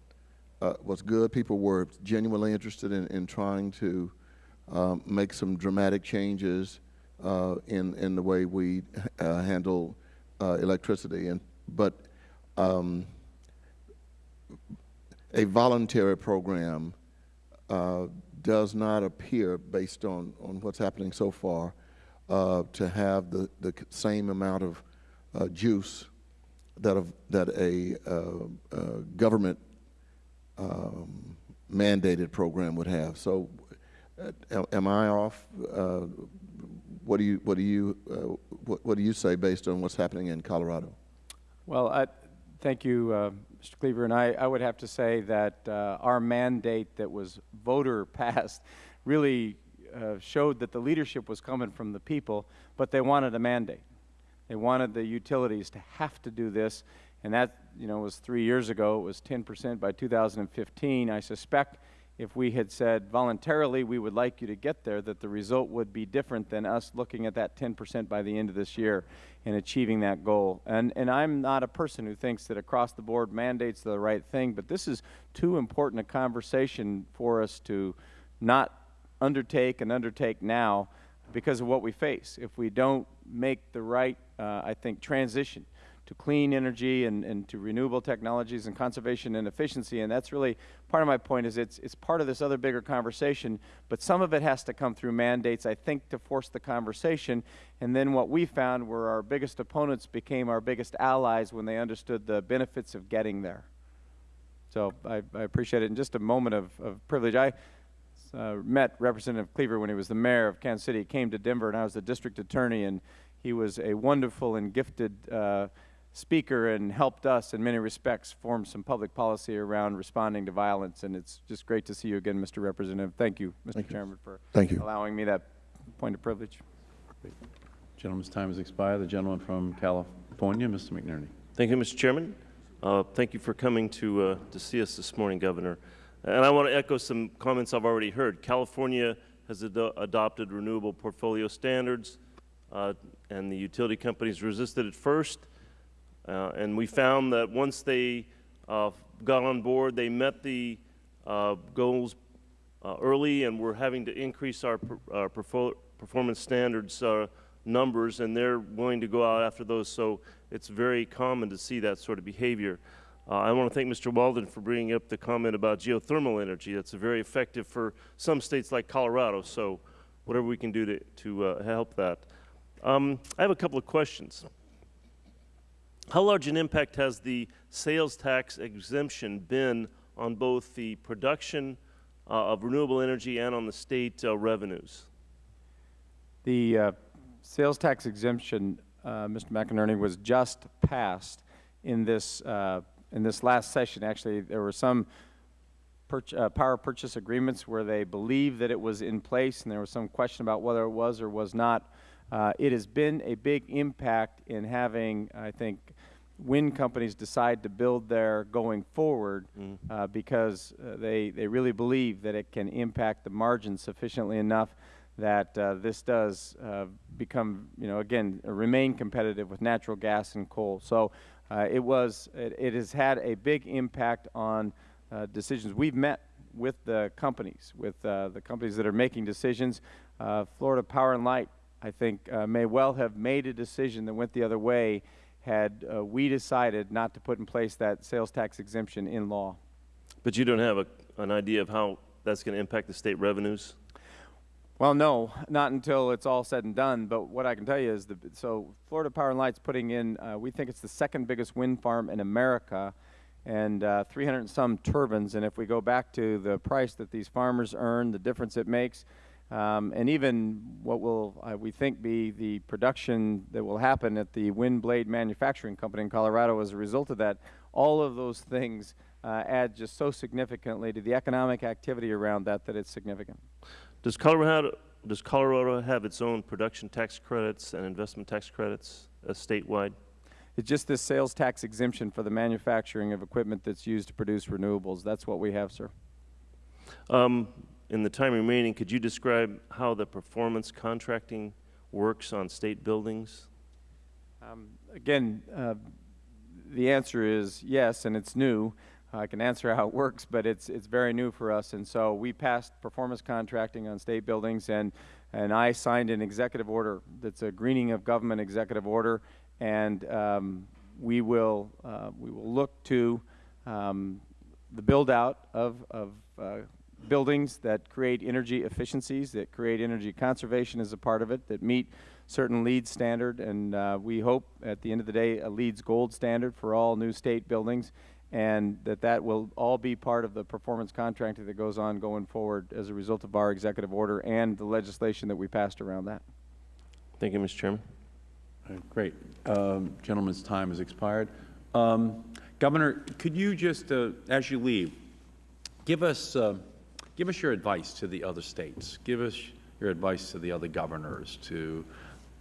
Speaker 9: uh, was good. People were genuinely interested in, in trying to um, make some dramatic changes uh, in, in the way we uh, handle uh, electricity. And, but um, a voluntary program does not appear, based on, on what's happening so far, uh, to have the, the same amount of uh, juice that, a, that a uh, uh, government um, mandated program would have. So, uh, am- I off? Uh, what do you what do you what, what do you say based on what's happening in Colorado?
Speaker 5: Well, I, thank you, uh, Mr. Cleaver, and I, I would have to say that uh, our mandate that was voter passed really uh, showed that the leadership was coming from the people, but they wanted a mandate. They wanted the utilities to have to do this, and that, you know, was three years ago. It was 10 percent by 2015. I suspect if we had said voluntarily we would like you to get there, that the result would be different than us looking at that 10 percent by the end of this year and achieving that goal. And, and I'm not a person who thinks that across the board mandates are the right thing, but this is too important a conversation for us to not undertake and undertake now because of what we face. If we don't make the right, uh, I think, transition to clean energy and, and to renewable technologies and conservation and efficiency. And that's really part of my point is it's, it's part of this other bigger conversation, but some of it has to come through mandates, I think, to force the conversation. And then what we found were our biggest opponents became our biggest allies when they understood the benefits of getting there. So I, I appreciate it. In just a moment of, of privilege, I uh, met Representative Cleaver when he was the mayor of Kansas City. He came to Denver, and I was the district attorney, and he was a wonderful and gifted uh, speaker and helped us in many respects form some public policy around responding to violence. And it's just great to see you again, Mr. Representative. Thank you, Mr.
Speaker 9: Thank you.
Speaker 5: Chairman, for
Speaker 9: Thank you.
Speaker 5: allowing me that point of privilege.
Speaker 1: Gentleman's time has expired. The gentleman from California, Mr. McNerney.
Speaker 10: Thank you, Mr. Chairman. Uh, Thank you for coming to, uh, to see us this morning, Governor. And I want to echo some comments I've already heard. California has ado- adopted renewable portfolio standards, uh, and the utility companies resisted at first. Uh, And we found that once they uh, got on board, they met the uh, goals uh, early, and we're having to increase our, per- our perfo- performance standards uh, numbers, and they're willing to go out after those. So it's very common to see that sort of behavior. Uh, I want to thank Mr. Walden for bringing up the comment about geothermal energy. That's very effective for some states like Colorado. So whatever we can do to, to uh, help that. Um, I have a couple of questions. How large an impact has the sales tax exemption been on both the production uh, of renewable energy and on the state uh, revenues?
Speaker 5: The uh, sales tax exemption, uh, Mr. McInerney, was just passed in this, uh, in this last session. Actually, there were some uh, power purchase agreements where they believed that it was in place, and there was some question about whether it was or was not. It has been a big impact in having, I think, wind companies decide to build there going forward uh, because uh, they, they really believe that it can impact the margin sufficiently enough that uh, this does uh, become, you know, again, remain competitive with natural gas and coal. So uh, it was, it, it has had a big impact on uh, decisions. We've met with the companies, with uh, the companies that are making decisions. Uh, Florida Power and Light, I think, uh, may well have made a decision that went the other way had uh, we decided not to put in place that sales tax exemption in law.
Speaker 10: But you don't have a, an idea of how that's going to impact the state revenues?
Speaker 5: Well, no, not until it's all said and done. But what I can tell you is, the, so Florida Power and Light's putting in, uh, we think it's the second biggest wind farm in America, and uh, 300 and some turbines. And if we go back to the price that these farmers earn, the difference it makes, um, and even what will, uh, we think, be the production that will happen at the Wind Blade Manufacturing Company in Colorado as a result of that, all of those things uh, add just so significantly to the economic activity around that that it's significant.
Speaker 10: Does Colorado, does Colorado have its own production tax credits and investment tax credits uh, statewide?
Speaker 5: It's just this sales tax exemption for the manufacturing of equipment that's used to produce renewables. That's what we have, sir.
Speaker 10: Um, in the time remaining, could you describe how the performance contracting works on state buildings?
Speaker 5: Um, again, uh, the answer is yes, and it's new. I can answer how it works, but it's it's very new for us. And so we passed performance contracting on state buildings, and and I signed an executive order that's a greening of government executive order, and um, we will uh, we will look to um, the build out of of uh, buildings that create energy efficiencies, that create energy conservation as a part of it, that meet certain LEED standard, and uh, we hope at the end of the day a LEED's gold standard for all new state buildings, and that that will all be part of the performance contracting that goes on going forward as a result of our executive order and the legislation that we passed around that.
Speaker 10: Thank you, Mr. Chairman.
Speaker 1: Uh, Great. Um, Gentleman's time has expired. Um, Governor, could you just, uh, as you leave, give us, uh, give us your advice to the other states. Give us your advice to the other governors, to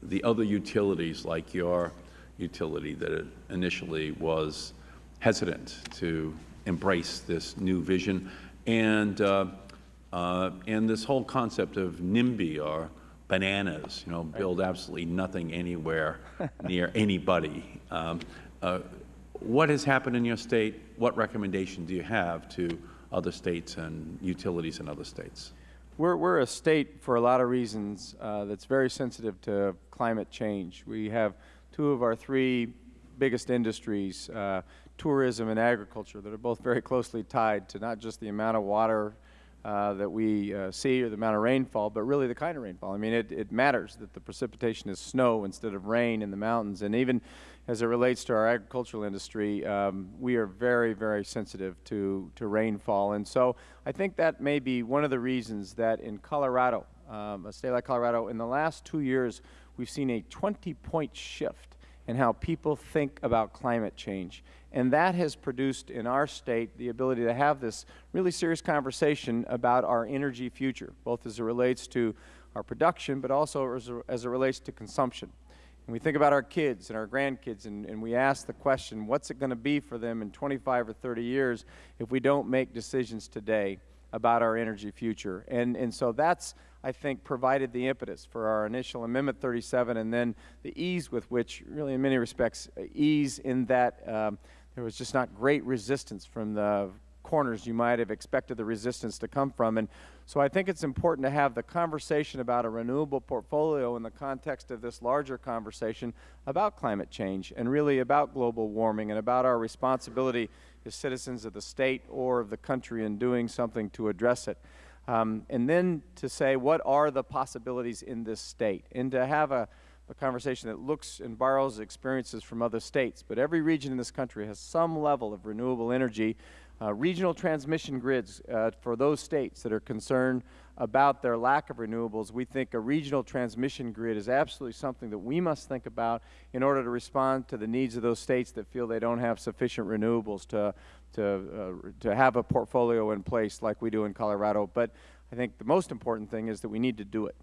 Speaker 1: the other utilities like your utility that initially was hesitant to embrace this new vision, and, uh, uh, and this whole concept of NIMBY or bananas, you know, build absolutely nothing anywhere near anybody. Um, uh, what has happened in your state? What recommendation do you have to other states and utilities in other states?
Speaker 5: We're, we're a state, for a lot of reasons, uh, that's very sensitive to climate change. We have two of our three biggest industries, uh, tourism and agriculture, that are both very closely tied to not just the amount of water uh, that we uh, see or the amount of rainfall, but really the kind of rainfall. I mean, it, it matters that the precipitation is snow instead of rain in the mountains. And even as it relates to our agricultural industry, um, we are very, very sensitive to, to rainfall. And so I think that may be one of the reasons that in Colorado, um, a state like Colorado, in the last two years, we've seen a 20-point shift in how people think about climate change. And that has produced in our state the ability to have this really serious conversation about our energy future, both as it relates to our production, but also as, as it relates to consumption. And we think about our kids and our grandkids, and, and we ask the question, what's it going to be for them in 25 or 30 years if we don't make decisions today about our energy future? And, and so that's, I think, provided the impetus for our initial Amendment 37 and then the ease with which, really in many respects, ease in that um, there was just not great resistance from the corners you might have expected the resistance to come from. And so I think it's important to have the conversation about a renewable portfolio in the context of this larger conversation about climate change and really about global warming and about our responsibility as citizens of the state or of the country in doing something to address it. Um, and then to say what are the possibilities in this state and to have a a conversation that looks and borrows experiences from other states. But every region in this country has some level of renewable energy. Uh, regional transmission grids uh, for those states that are concerned about their lack of renewables, we think a regional transmission grid is absolutely something that we must think about in order to respond to the needs of those states that feel they don't have sufficient renewables to, to, uh, to have a portfolio in place like we do in Colorado. But I think the most important thing is that we need to do it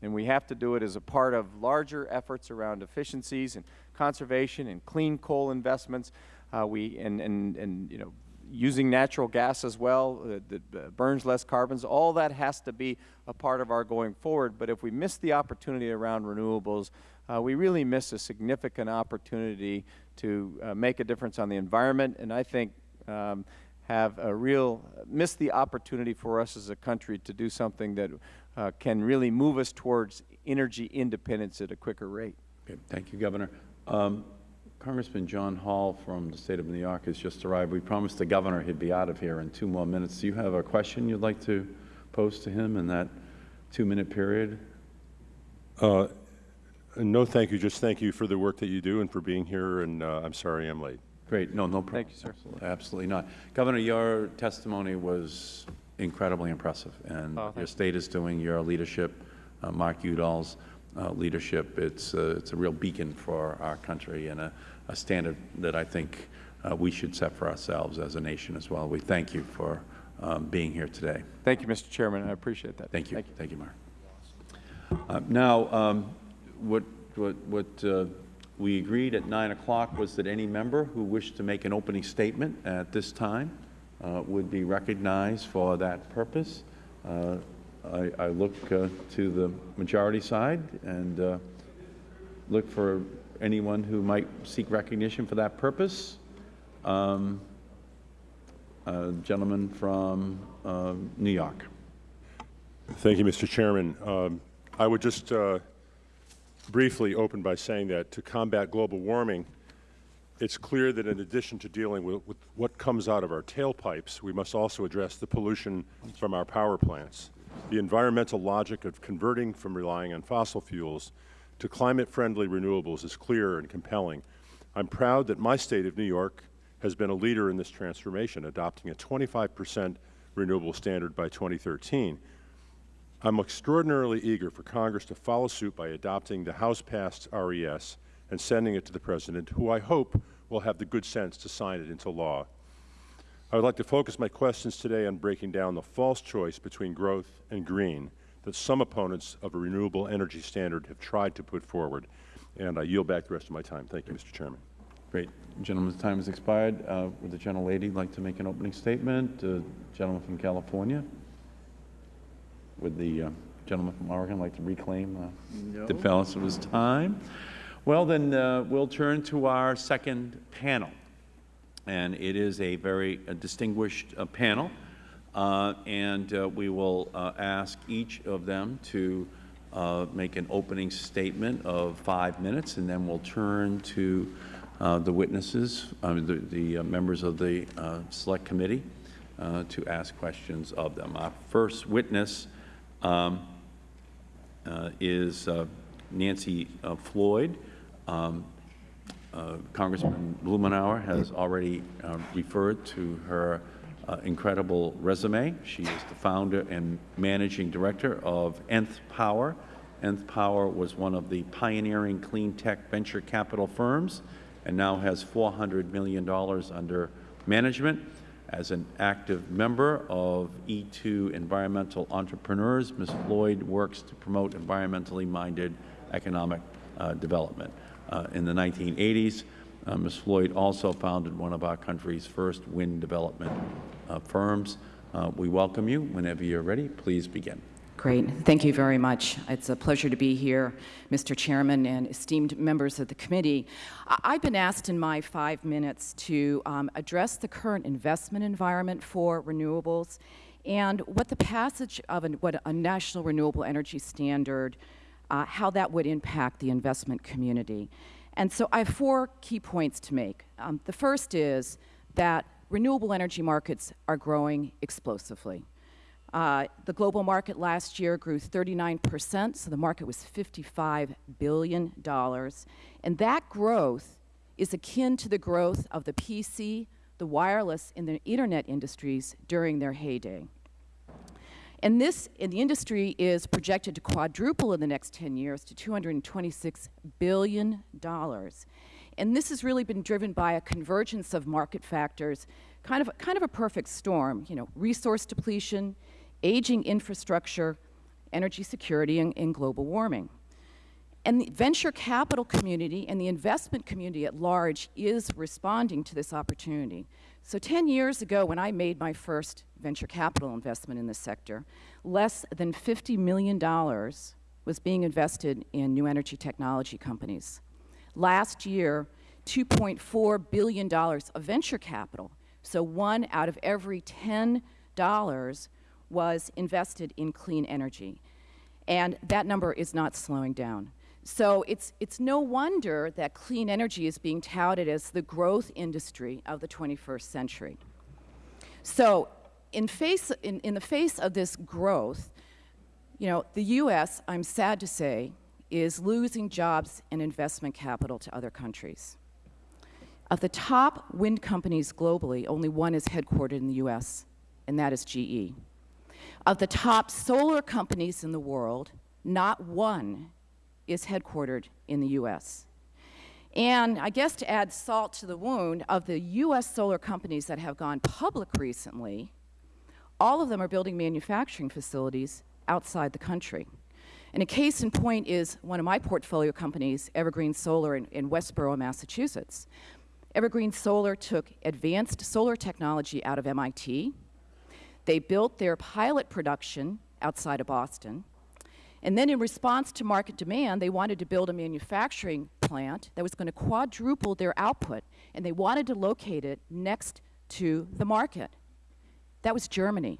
Speaker 5: and we have to do it as a part of larger efforts around efficiencies and conservation and clean coal investments. Uh, we and, and and you know using natural gas as well uh, that uh, burns less carbons. All that has to be a part of our going forward. But if we miss the opportunity around renewables, uh, we really miss a significant opportunity to uh, make a difference on the environment. And I think. Um, have a real miss the opportunity for us as a country to do something that uh, can really move us towards energy independence at a quicker rate.
Speaker 1: Okay, thank you, Governor. Um, Congressman John Hall from the State of New York has just arrived. We promised the Governor he'd be out of here in two more minutes. Do you have a question you'd like to pose to him in that two-minute period?
Speaker 11: Uh, no, thank you. Just thank you for the work that you do and for being here, and uh, I'm sorry I'm late.
Speaker 1: Great. No, no problem.
Speaker 5: Thank you, sir.
Speaker 1: Absolutely not. Governor, your testimony was incredibly impressive, and
Speaker 5: Oh,
Speaker 1: your state is doing your leadership, uh, Mark Udall's uh, leadership. It's, uh, it's a real beacon for our country and a, a standard that I think uh, we should set for ourselves as a nation as well. We thank you for um, being here today.
Speaker 5: Thank you, Mr. Chairman. I appreciate that.
Speaker 1: Thank you.
Speaker 5: Thank you.
Speaker 1: Thank you, Mark. Uh, Now, um, what, what, what uh, we agreed at 9 o'clock was that any member who wished to make an opening statement at this time uh, would be recognized for that purpose. I, I look uh, to the majority side and uh, look for anyone who might seek recognition for that purpose. Um, Gentleman from uh, New York.
Speaker 11: Thank you, Mr. Chairman. Um, I would just uh, briefly open by saying that to combat global warming, it's clear that in addition to dealing with, with, what comes out of our tailpipes, we must also address the pollution from our power plants. The environmental logic of converting from relying on fossil fuels to climate-friendly renewables is clear and compelling. I'm proud that my state of New York has been a leader in this transformation, adopting a 25 percent renewable standard by 2013. I'm extraordinarily eager for Congress to follow suit by adopting the House-passed RES and sending it to the President, who I hope will have the good sense to sign it into law. I would like to focus my questions today on breaking down the false choice between growth and green that some opponents of a renewable energy standard have tried to put forward. And I yield back the rest of my time. Thank you, Mr. Chairman.
Speaker 1: Great. Gentleman's time has expired. Uh, Would the gentlelady like to make an opening statement? Uh, Gentleman from California? Would the uh, gentleman from Oregon like to reclaim uh, the balance of his time? Well, then uh, we'll turn to our second panel. And it is a very uh, distinguished uh, panel. Uh, and uh, we will ask each of them to make an opening statement of five minutes, and then we'll turn to the witnesses, the, the members of the Select Committee to ask questions of them. Our first witness um, is Nancy Floyd. Um, uh, Congressman Blumenauer has already uh, referred to her uh, incredible resume. She is the founder and managing director of Nth Power. Nth Power was one of the pioneering clean tech venture capital firms and now has $400 million under management. As an active member of E2 Environmental Entrepreneurs, Ms. Floyd works to promote environmentally minded economic uh, development. Uh, in the 1980s, uh, Ms. Floyd also founded one of our country's first wind development uh, firms. We welcome you. Whenever you're ready, please begin.
Speaker 12: Great. Thank you very much. It's a pleasure to be here, Mr. Chairman and esteemed members of the committee. I've been asked in my five minutes to um, address the current investment environment for renewables and what the passage of an, what a national renewable energy standard, uh, how that would impact the investment community. And so I have four key points to make. Um, the first is that renewable energy markets are growing explosively. Uh, the global market last year grew 39%, so the market was $55 billion. And that growth is akin to the growth of the PC, the wireless, and the internet industries during their heyday. And this, and the industry is projected to quadruple in the next 10 years to $226 billion. And this has really been driven by a convergence of market factors, kind of, kind of a perfect storm, you know, resource depletion, aging infrastructure, energy security, and, and global warming. And the venture capital community and the investment community at large is responding to this opportunity. So 10 years ago, when I made my first venture capital investment in this sector, less than $50 million was being invested in new energy technology companies. Last year, $2.4 billion of venture capital, so one out of every $10 was invested in clean energy. And that number is not slowing down. So it's, it's no wonder that clean energy is being touted as the growth industry of the 21st century. So in, face, in, in the face of this growth, you know, the U.S., I'm sad to say, is losing jobs and investment capital to other countries. Of the top wind companies globally, only one is headquartered in the U.S., and that is GE. Of the top solar companies in the world, not one is headquartered in the U.S. And I guess to add salt to the wound, of the U.S. solar companies that have gone public recently, all of them are building manufacturing facilities outside the country. And a case in point is one of my portfolio companies, Evergreen Solar in, in Westborough, Massachusetts. Evergreen Solar took advanced solar technology out of MIT, they built their pilot production outside of Boston. And then in response to market demand, they wanted to build a manufacturing plant that was going to quadruple their output, and they wanted to locate it next to the market. That was Germany,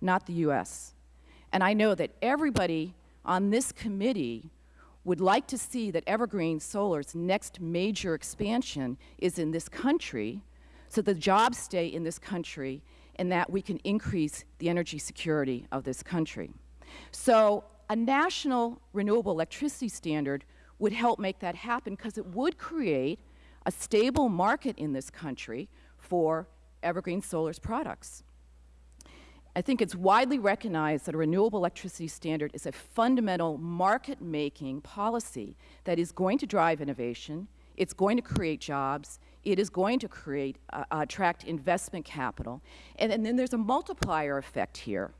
Speaker 12: not the U.S. And I know that everybody on this committee would like to see that Evergreen Solar's next major expansion is in this country so the jobs stay in this country and that we can increase the energy security of this country. So a national renewable electricity standard would help make that happen because it would create a stable market in this country for Evergreen Solar's products. I think it's widely recognized that a renewable electricity standard is a fundamental market-making policy that is going to drive innovation, it's going to create jobs, it is going to create, uh, attract investment capital. And, and then there's a multiplier effect here.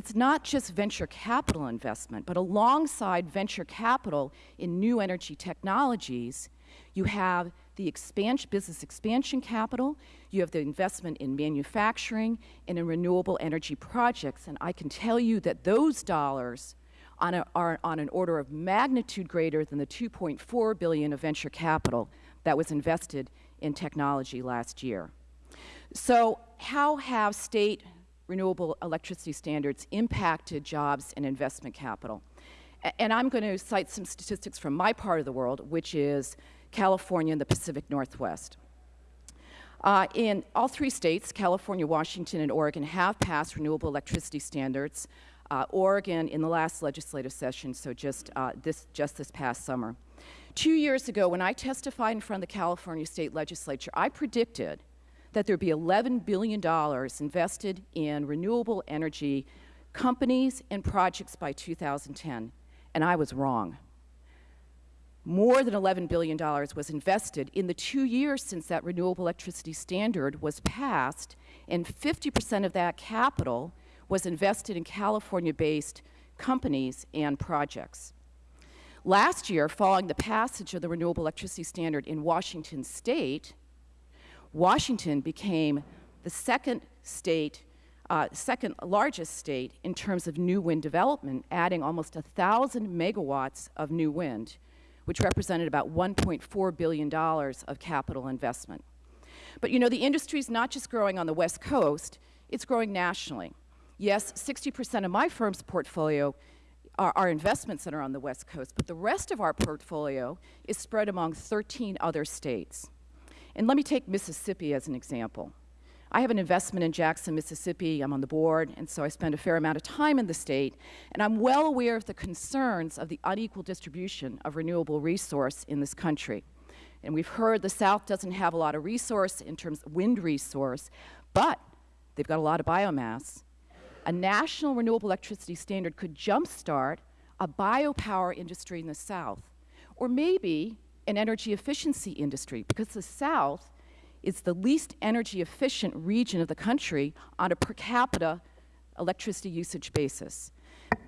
Speaker 12: It's not just venture capital investment, but alongside venture capital in new energy technologies, you have the expansion, business expansion capital, you have the investment in manufacturing and in renewable energy projects. And I can tell you that those dollars on a, are on an order of magnitude greater than the 2.4 billion of venture capital that was invested in technology last year. So how have state renewable electricity standards impacted jobs and investment capital? and I'm going to cite some statistics from my part of the world, which is California, and the Pacific Northwest. Uh, in all three states, California, Washington, and Oregon, have passed renewable electricity standards. Uh, Oregon in the last legislative session, so just, uh, this, just this past summer. Two years ago, when I testified in front of the California State Legislature, I predicted that there be $11 billion invested in renewable energy companies and projects by 2010, and I was wrong. More than $11 billion was invested in the two years since that renewable electricity standard was passed, and 50 percent of that capital was invested in California-based companies and projects. Last year, following the passage of the renewable electricity standard in Washington state, Washington became the second state, uh, second largest state in terms of new wind development, adding almost 1,000 megawatts of new wind, which represented about $1.4 billion of capital investment. But you know, the industry is not just growing on the West Coast, it's growing nationally. Yes, 60 percent of my firm's portfolio are, are, investments that are on the West Coast, but the rest of our portfolio is spread among 13 other states. And let me take Mississippi as an example. I have an investment in Jackson, Mississippi. I'm on the board, and so I spend a fair amount of time in the state. And I'm well aware of the concerns of the unequal distribution of renewable resource in this country. And we've heard the South doesn't have a lot of resource in terms of wind resource, but they've got a lot of biomass. A national renewable electricity standard could jumpstart a biopower industry in the South, or maybe an energy efficiency industry, because the South is the least energy efficient region of the country on a per capita electricity usage basis.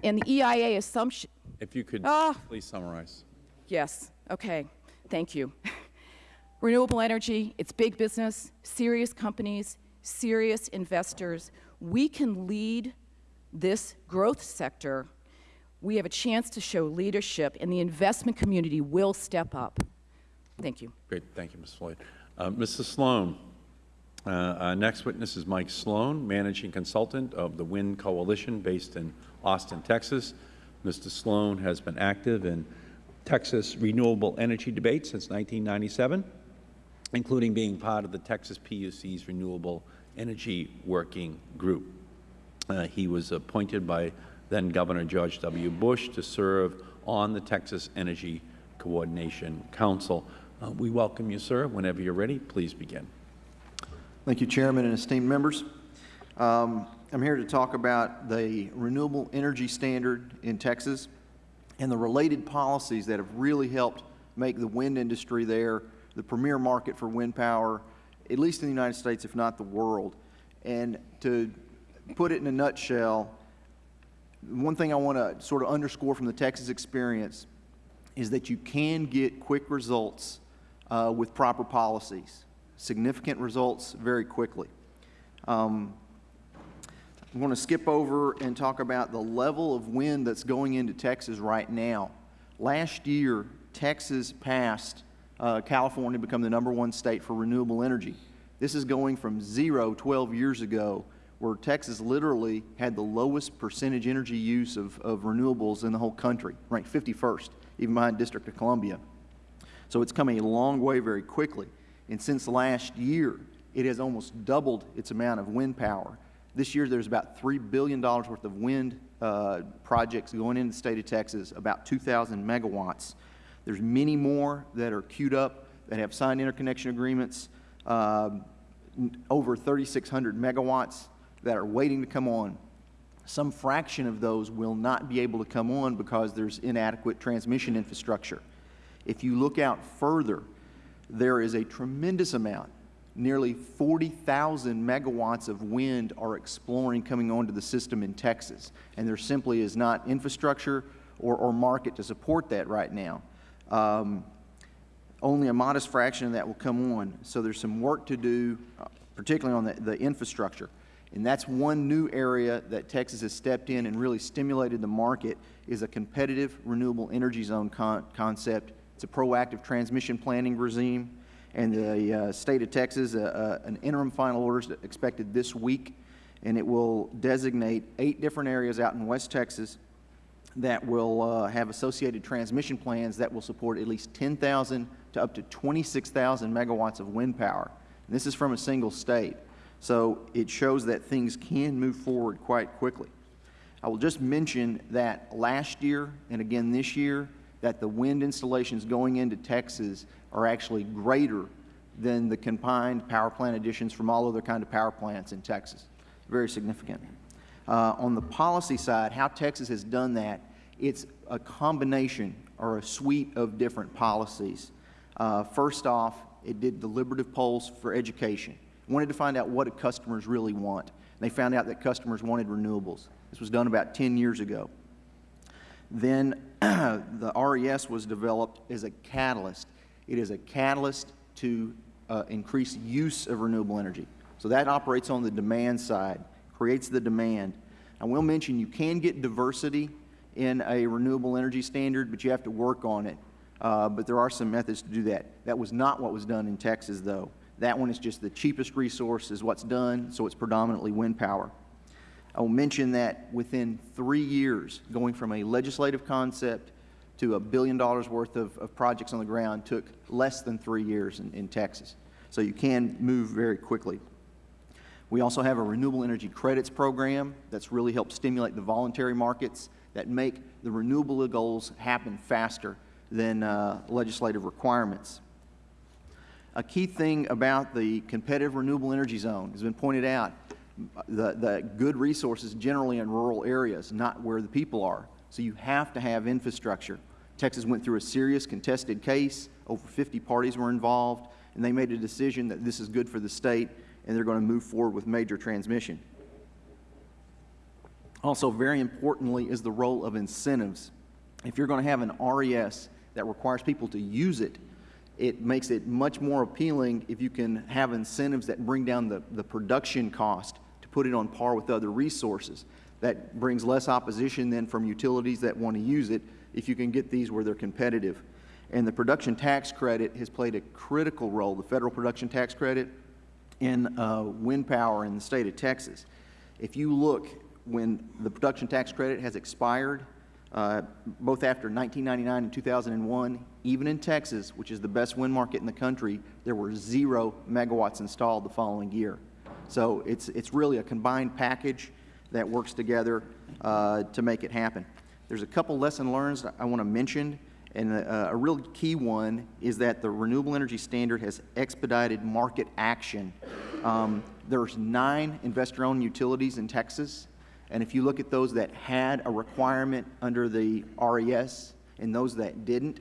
Speaker 12: And the EIA assumption.
Speaker 1: If you could
Speaker 12: uh,
Speaker 1: please summarize.
Speaker 12: Yes, okay, thank you. Renewable energy, it's big business, serious companies, serious investors. We can lead this growth sector. We have a chance to show leadership, and the investment community will step up. Thank you.
Speaker 1: Great. Thank you, Ms. Floyd. Uh, Mrs. Sloan, uh, our next witness is Mike Sloan, Managing Consultant of the Wind Coalition based in Austin, Texas. Mr. Sloan has been active in Texas renewable energy debate since 1997, including being part of the Texas PUC's Renewable Energy Working Group. Uh, he was appointed by then Governor George W. Bush to serve on the Texas Energy Coordination Council. Uh, we welcome you, sir. Whenever you're ready, please begin.
Speaker 13: Thank you, Chairman and esteemed members. Um, I'm here to talk about the renewable energy standard in Texas and the related policies that have really helped make the wind industry there the premier market for wind power, at least in the United States, if not the world. And to put it in a nutshell, one thing I want to sort of underscore from the Texas experience is that you can get quick results uh, with proper policies, significant results very quickly. Um, I want to skip over and talk about the level of wind that's going into Texas right now. Last year, Texas passed uh, California to become the number one state for renewable energy. This is going from zero 12 years ago, where Texas literally had the lowest percentage energy use of, of renewables in the whole country, ranked 51st, even behind District of Columbia. So it's come a long way very quickly. And since last year, it has almost doubled its amount of wind power. This year, there's about $3 billion worth of wind uh, projects going into the state of Texas, about 2,000 megawatts. There's many more that are queued up that have signed interconnection agreements, uh, over 3,600 megawatts that are waiting to come on. Some fraction of those will not be able to come on because there's inadequate transmission infrastructure. If you look out further, there is a tremendous amount, nearly 40,000 megawatts of wind are exploring coming onto the system in Texas, and there simply is not infrastructure or, or market to support that right now. Um, only a modest fraction of that will come on, so there's some work to do, uh, particularly on the, the infrastructure. And that's one new area that Texas has stepped in and really stimulated the market is a competitive renewable energy zone con concept it's a proactive transmission planning regime. And the uh, state of Texas, uh, uh, an interim final order is expected this week, and it will designate eight different areas out in West Texas that will uh, have associated transmission plans that will support at least 10,000 to up to 26,000 megawatts of wind power. And this is from a single state. So it shows that things can move forward quite quickly. I will just mention that last year and again this year, that the wind installations going into Texas are actually greater than the combined power plant additions from all other kind of power plants in Texas. Very significant. Uh, on the policy side, how Texas has done that, it's a combination or a suite of different policies. Uh, first off, it did deliberative polls for education. Wanted to find out what customers really want. They found out that customers wanted renewables. This was done about 10 years ago. Then the RES was developed as a catalyst. It is a catalyst to uh, increase use of renewable energy. So that operates on the demand side, creates the demand. I will mention you can get diversity in a renewable energy standard, but you have to work on it. Uh, but there are some methods to do that. That was not what was done in Texas, though. That one is just the cheapest resource is what's done, so it's predominantly wind power. I will mention that within three years, going from a legislative concept to a billion dollars worth of, of projects on the ground took less than three years in, in Texas. So you can move very quickly. We also have a renewable energy credits program that's really helped stimulate the voluntary markets that make the renewable goals happen faster than uh, legislative requirements. A key thing about the competitive renewable energy zone has been pointed out, the, the good resources generally in rural areas, not where the people are. So you have to have infrastructure. Texas went through a serious contested case. Over 50 parties were involved, and they made a decision that this is good for the state, and they're going to move forward with major transmission. Also, very importantly, is the role of incentives. If you're going to have an RES that requires people to use it, it makes it much more appealing if you can have incentives that bring down the, the production cost to put it on par with other resources. That brings less opposition then from utilities that want to use it if you can get these where they're competitive. And the production tax credit has played a critical role, the federal production tax credit, in uh, wind power in the state of Texas. If you look when the production tax credit has expired, uh, both after 1999 and 2001, even in Texas, which is the best wind market in the country, there were zero megawatts installed the following year. So it's, it's really a combined package that works together uh, to make it happen. There's a couple lesson learned I want to mention, and a, a real key one is that the Renewable Energy Standard has expedited market action. Um, there's nine investor-owned utilities in Texas, and if you look at those that had a requirement under the RES and those that didn't,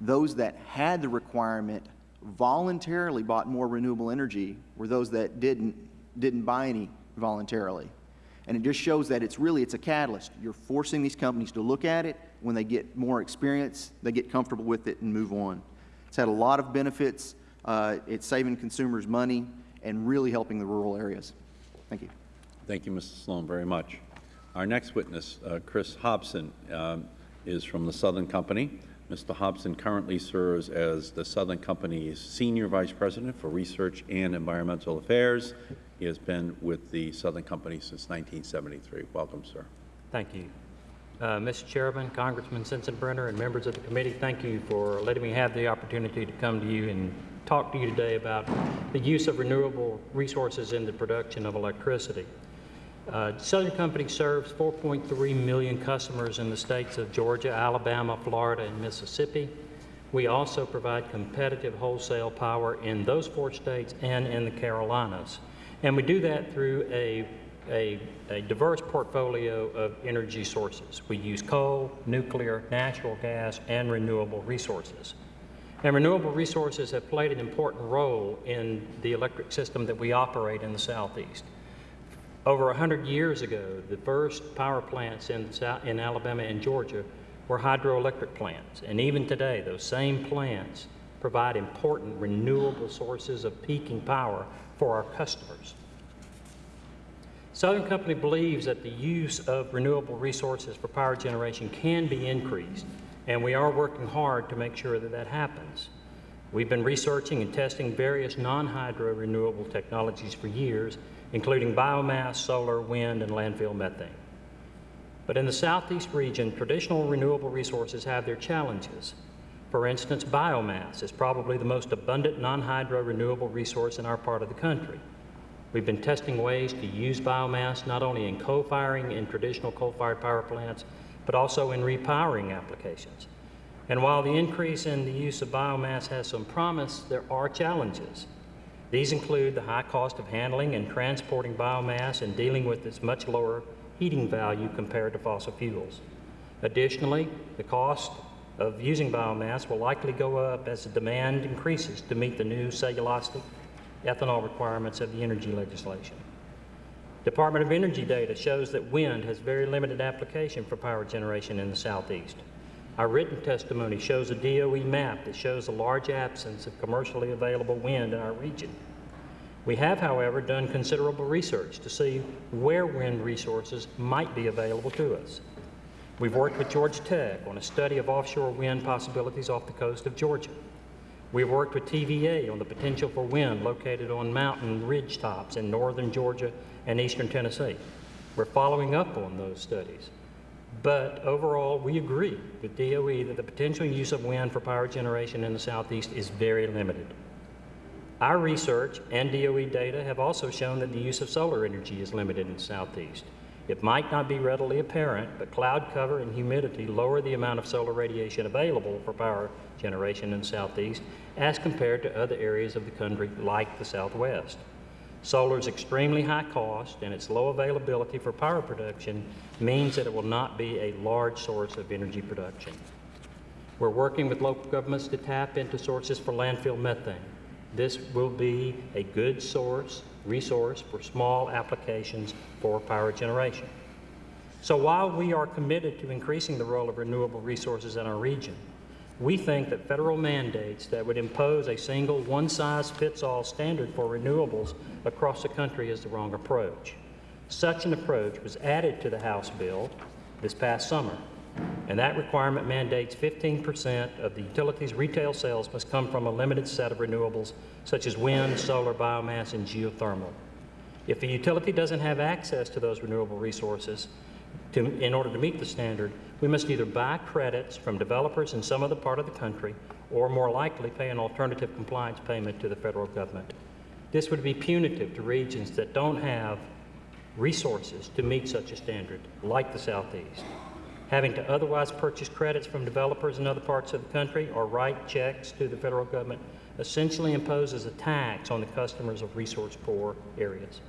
Speaker 13: those that had the requirement voluntarily bought more renewable energy were those that didn't, didn't buy any voluntarily. And it just shows that it's really, it's a catalyst. You're forcing these companies to look at it. When they get more experience, they get comfortable with it and move on. It's had a lot of benefits. Uh, it's saving consumers money and really helping the rural areas. Thank you.
Speaker 1: Thank you, Mr. Sloan, very much. Our next witness, uh, Chris Hobson, um, is from the Southern Company. Mr. Hobson currently serves as the Southern Company's Senior Vice President for Research and Environmental Affairs. He has been with the Southern Company since 1973. Welcome, sir.
Speaker 14: Thank you. Uh, Mr. Chairman, Congressman Sensenbrenner, and members of the committee, thank you for letting me have the opportunity to come to you and talk to you today about the use of renewable resources in the production of electricity. Uh, Southern Company serves 4.3 million customers in the states of Georgia, Alabama, Florida, and Mississippi. We also provide competitive wholesale power in those four states and in the Carolinas. And we do that through a, a, a diverse portfolio of energy sources. We use coal, nuclear, natural gas, and renewable resources. And renewable resources have played an important role in the electric system that we operate in the Southeast. Over 100 years ago, the first power plants in, in Alabama and Georgia were hydroelectric plants. And even today, those same plants provide important renewable sources of peaking power for our customers. Southern Company believes that the use of renewable resources for power generation can be increased, and we are working hard to make sure that that happens. We've been researching and testing various non-hydro renewable technologies for years, including biomass, solar, wind, and landfill methane. But in the southeast region, traditional renewable resources have their challenges. For instance, biomass is probably the most abundant non-hydro renewable resource in our part of the country. We've been testing ways to use biomass not only in co-firing in traditional coal-fired power plants, but also in repowering applications. And while the increase in the use of biomass has some promise, there are challenges. These include the high cost of handling and transporting biomass and dealing with its much lower heating value compared to fossil fuels. Additionally, the cost of using biomass will likely go up as the demand increases to meet the new cellulosic ethanol requirements of the energy legislation. Department of Energy data shows that wind has very limited application for power generation in the southeast. Our written testimony shows a DOE map that shows a large absence of commercially available wind in our region. We have, however, done considerable research to see where wind resources might be available to us. We've worked with Georgia Tech on a study of offshore wind possibilities off the coast of Georgia. We've worked with TVA on the potential for wind located on mountain ridge tops in northern Georgia and eastern Tennessee. We're following up on those studies. But overall, we agree with DOE that the potential use of wind for power generation in the southeast is very limited. Our research and DOE data have also shown that the use of solar energy is limited in the southeast. It might not be readily apparent, but cloud cover and humidity lower the amount of solar radiation available for power generation in the southeast as compared to other areas of the country like the southwest. Solar's extremely high cost and its low availability for power production means that it will not be a large source of energy production. We're working with local governments to tap into sources for landfill methane. This will be a good source resource for small applications for power generation. So while we are committed to increasing the role of renewable resources in our region, we think that federal mandates that would impose a single one-size-fits-all standard for renewables across the country is the wrong approach. Such an approach was added to the House bill this past summer, and that requirement mandates 15% of the utility's retail sales must come from a limited set of renewables such as wind, solar, biomass, and geothermal. If a utility doesn't have access to those renewable resources to, in order to meet the standard, we must either buy credits from developers in some other part of the country or more likely pay an alternative compliance payment to the federal government. This would be punitive to regions that don't have resources to meet such a standard, like the Southeast. Having to otherwise purchase credits from developers in other parts of the country or write checks to the federal government essentially imposes a tax on the customers of resource-poor areas.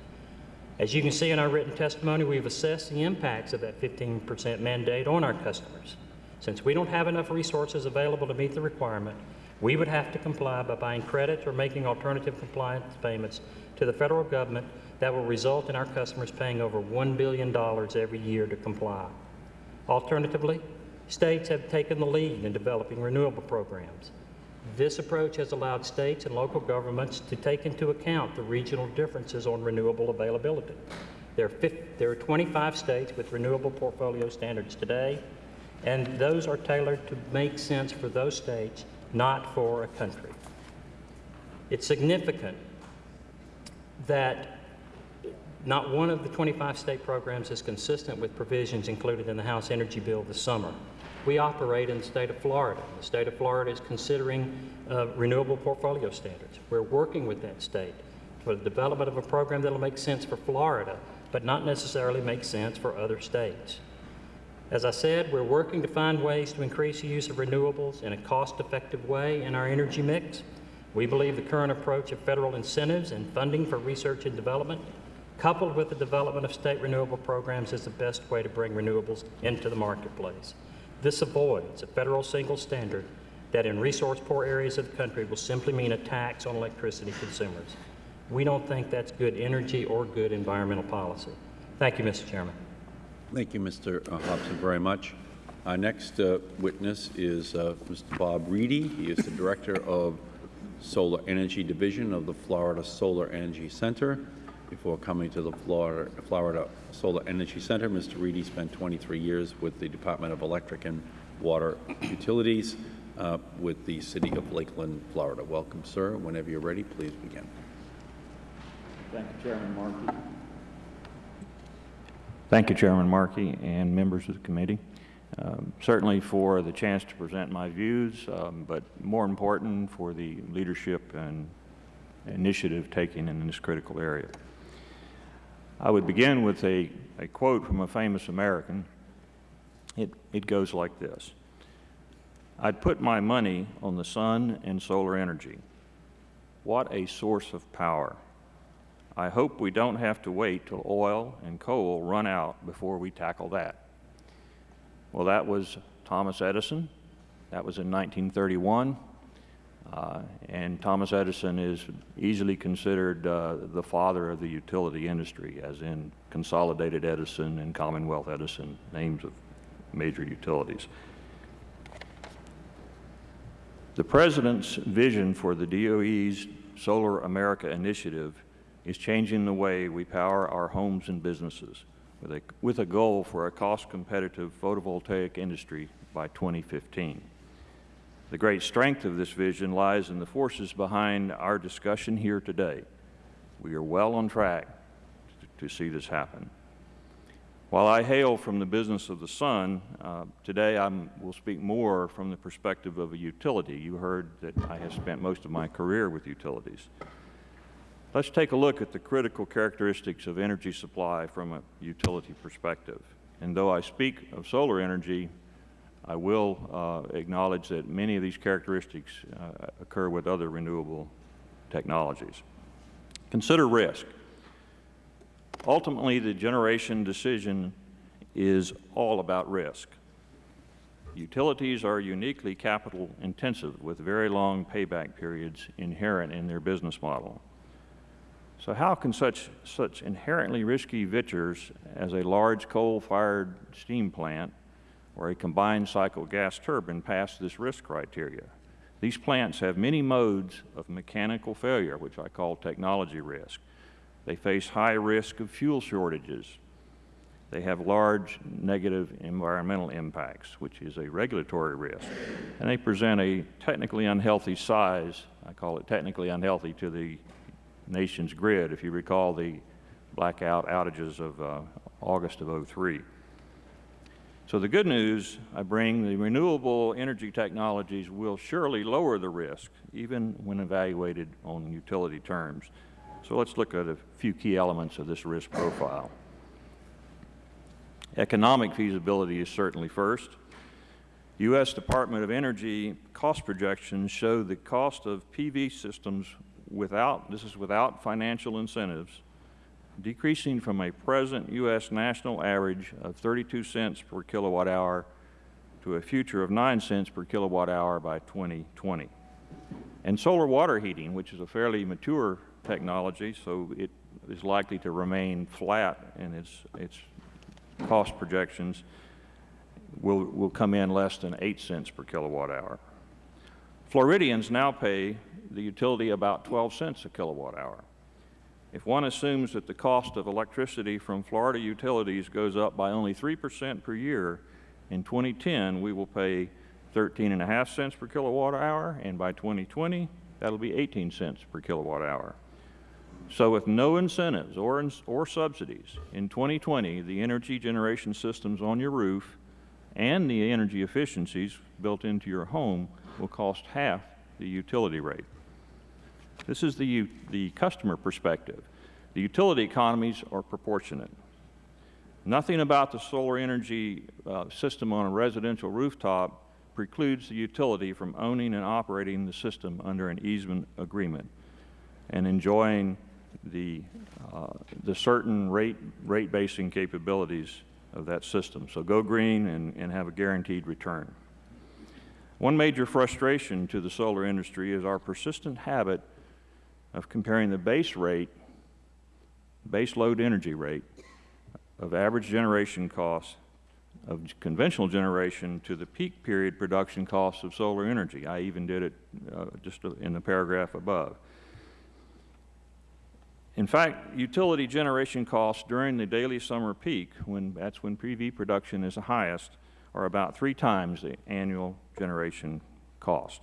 Speaker 14: As you can see in our written testimony, we've assessed the impacts of that 15% mandate on our customers. Since we don't have enough resources available to meet the requirement, we would have to comply by buying credits or making alternative compliance payments to the federal government that will result in our customers paying over $1 billion every year to comply. Alternatively, states have taken the lead in developing renewable programs. This approach has allowed states and local governments to take into account the regional differences on renewable availability. There are, 50, there are 25 states with renewable portfolio standards today, and those are tailored to make sense for those states, not for a country. It's significant that not one of the 25 state programs is consistent with provisions included in the House Energy Bill this summer. We operate in the state of Florida. The state of Florida is considering uh, renewable portfolio standards. We're working with that state for the development of a program that will make sense for Florida, but not necessarily make sense for other states. As I said, we're working to find ways to increase the use of renewables in a cost-effective way in our energy mix. We believe the current approach of federal incentives and funding for research and development, coupled with the development of state renewable programs, is the best way to bring renewables into the marketplace. This avoids a federal single standard that in resource-poor areas of the country will simply mean a tax on electricity consumers. We don't think that's good energy or good environmental policy. Thank you, Mr. Chairman.
Speaker 1: Thank you, Mr. Hobson, very much. Our next uh, witness is uh, Mr. Bob Reedy. He is the Director of Solar Energy Division of the Florida Solar Energy Center. Before coming to the Florida, Florida Solar Energy Center, Mr. Reedy spent 23 years with the Department of Electric and Water Utilities uh, with the City of Lakeland, Florida. Welcome, sir. Whenever you're ready, please begin.
Speaker 15: Thank you, Chairman Markey. Thank you, Chairman Markey and members of the committee. um, certainly for the chance to present my views, um, but more important for the leadership and initiative taken in this critical area. I would begin with a, a quote from a famous American. It, it goes like this. I'd put my money on the sun and solar energy. What a source of power. I hope we don't have to wait till oil and coal run out before we tackle that. Well, that was Thomas Edison. That was in 1931. Uh, and Thomas Edison is easily considered uh, the father of the utility industry, as in Consolidated Edison and Commonwealth Edison, names of major utilities. The President's vision for the DOE's Solar America initiative is changing the way we power our homes and businesses with a, with a goal for a cost-competitive photovoltaic industry by 2015. The great strength of this vision lies in the forces behind our discussion here today. We are well on track to, see this happen. While I hail from the business of the sun, uh, today I will speak more from the perspective of a utility. You heard that I have spent most of my career with utilities. Let's take a look at the critical characteristics of energy supply from a utility perspective. And though I speak of solar energy, I will uh, acknowledge that many of these characteristics uh, occur with other renewable technologies. Consider risk. Ultimately, the generation decision is all about risk. Utilities are uniquely capital intensive with very long payback periods inherent in their business model. So how can such, such inherently risky ventures as a large coal-fired steam plant or a combined cycle gas turbine pass this risk criteria? These plants have many modes of mechanical failure, which I call technology risk. They face high risk of fuel shortages. They have large negative environmental impacts, which is a regulatory risk. And they present a technically unhealthy size, I call it technically unhealthy to the nation's grid, if you recall the blackout outages of uh, August of 03. So the good news I bring, the renewable energy technologies will surely lower the risk, even when evaluated on utility terms. So let's look at a few key elements of this risk profile. Economic feasibility is certainly first. U.S. Department of Energy cost projections show the cost of PV systems without, this is without financial incentives, decreasing from a present U.S. national average of 32 cents per kilowatt hour to a future of 9 cents per kilowatt hour by 2020. And solar water heating, which is a fairly mature technology, so it is likely to remain flat in its, its cost projections, will, will come in less than 8 cents per kilowatt hour. Floridians now pay the utility about 12 cents a kilowatt hour. If one assumes that the cost of electricity from Florida utilities goes up by only 3 percent per year, in 2010 we will pay 13.5 cents per kilowatt hour, and by 2020 that will be 18 cents per kilowatt hour. So with no incentives or, or subsidies, in 2020 the energy generation systems on your roof and the energy efficiencies built into your home will cost half the utility rate. This is the, the customer perspective. The utility economies are proportionate. Nothing about the solar energy uh, system on a residential rooftop precludes the utility from owning and operating the system under an easement agreement and enjoying the, uh, the certain rate, rate basing capabilities of that system. So go green and, and have a guaranteed return. One major frustration to the solar industry is our persistent habit of comparing the base rate, base load energy rate of average generation costs of conventional generation to the peak period production costs of solar energy. I even did it uh, just in the paragraph above. In fact, utility generation costs during the daily summer peak, when that's when PV production is the highest, are about three times the annual generation cost.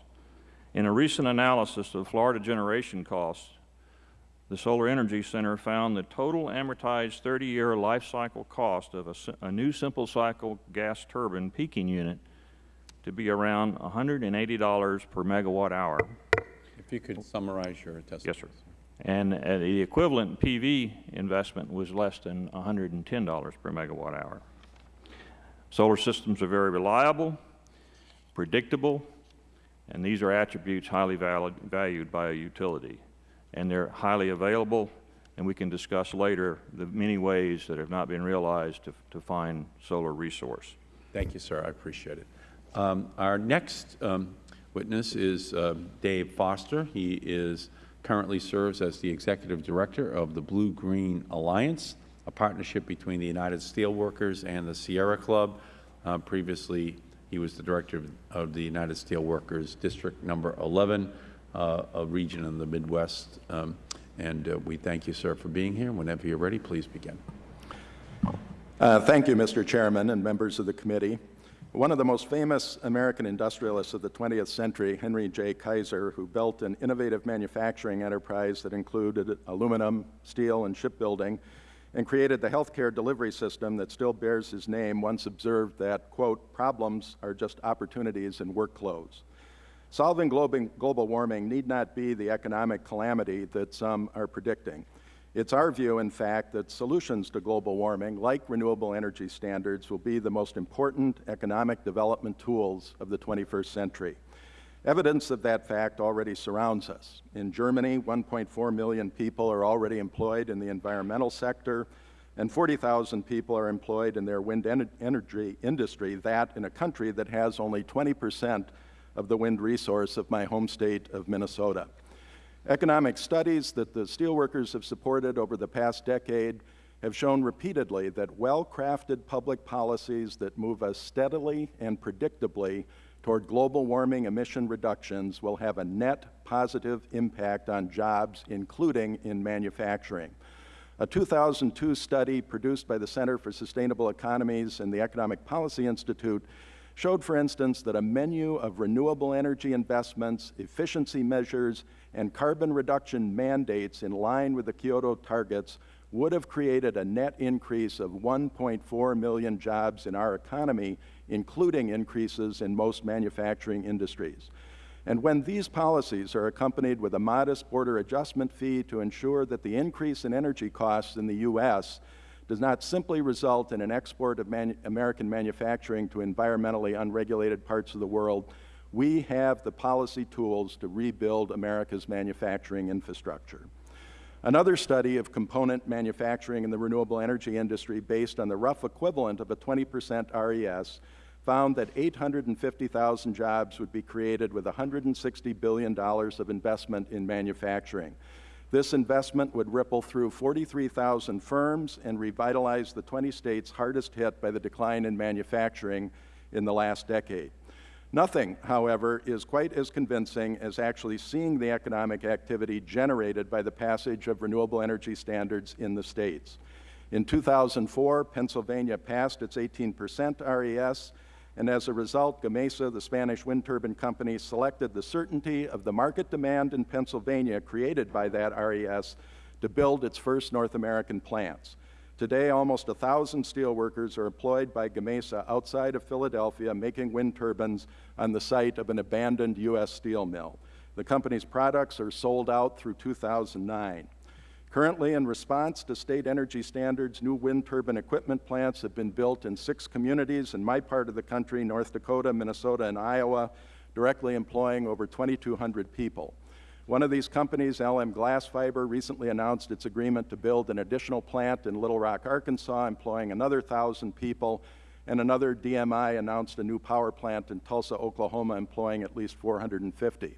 Speaker 15: In a recent analysis of Florida generation costs, the Solar Energy Center found the total amortized 30-year life cycle cost of a, a new simple cycle gas turbine peaking unit to be around $180 per megawatt hour.
Speaker 1: If you could summarize your testimony.
Speaker 15: Yes, sir. And uh, the equivalent PV investment was less than $110 per megawatt hour. Solar systems are very reliable, predictable, and these are attributes highly valid, valued by a utility. And they're highly available, and we can discuss later the many ways that have not been realized to, to find solar resource.
Speaker 1: Thank you, sir. I appreciate it. Um, Our next um, witness is um, Dave Foster. He is, currently serves as the Executive Director of the Blue Green Alliance, a partnership between the United Steelworkers and the Sierra Club. Uh, Previously, he was the Director of- the United Steelworkers District Number 11, uh, a region in the Midwest. Um, And uh, we thank you, sir, for being here. Whenever you're ready, please begin.
Speaker 16: Uh, Thank you, Mr. Chairman and members of the committee. One of the most famous American industrialists of the 20th century, Henry J. Kaiser, who built an innovative manufacturing enterprise that included aluminum, steel, and shipbuilding, and created the healthcare delivery system that still bears his name, once observed that, quote, problems are just opportunities in work clothes. Solving global warming need not be the economic calamity that some are predicting. It's our view, in fact, that solutions to global warming, like renewable energy standards, will be the most important economic development tools of the 21st century. Evidence of that fact already surrounds us. In Germany, 1.4 million people are already employed in the environmental sector, and 40,000 people are employed in their wind en energy industry, that in a country that has only 20 percent of the wind resource of my home state of Minnesota. Economic studies that the steelworkers have supported over the past decade have shown repeatedly that well-crafted public policies that move us steadily and predictably toward global warming emission reductions will have a net positive impact on jobs, including in manufacturing. A 2002 study produced by the Center for Sustainable Economies and the Economic Policy Institute showed, for instance, that a menu of renewable energy investments, efficiency measures, and carbon reduction mandates in line with the Kyoto targets would have created a net increase of 1.4 million jobs in our economy, including increases in most manufacturing industries. And when these policies are accompanied with a modest border adjustment fee to ensure that the increase in energy costs in the U.S. does not simply result in an export of manu American manufacturing to environmentally unregulated parts of the world, we have the policy tools to rebuild America's manufacturing infrastructure. Another study of component manufacturing in the renewable energy industry based on the rough equivalent of a 20 percent RES found that 850,000 jobs would be created with $160 billion of investment in manufacturing. This investment would ripple through 43,000 firms and revitalize the 20 states hardest hit by the decline in manufacturing in the last decade. Nothing, however, is quite as convincing as actually seeing the economic activity generated by the passage of renewable energy standards in the states. In 2004, Pennsylvania passed its 18 percent RES, and as a result, Gamesa, the Spanish wind turbine company, selected the certainty of the market demand in Pennsylvania created by that RES to build its first North American plants. Today, almost 1,000 steelworkers are employed by Gamesa outside of Philadelphia making wind turbines on the site of an abandoned U.S. steel mill. The company's products are sold out through 2009. Currently, in response to state energy standards, new wind turbine equipment plants have been built in six communities in my part of the country, North Dakota, Minnesota, and Iowa, directly employing over 2,200 people. One of these companies, LM Glasfiber, recently announced its agreement to build an additional plant in Little Rock, Arkansas, employing another 1,000 people, and another DMI announced a new power plant in Tulsa, Oklahoma, employing at least 450.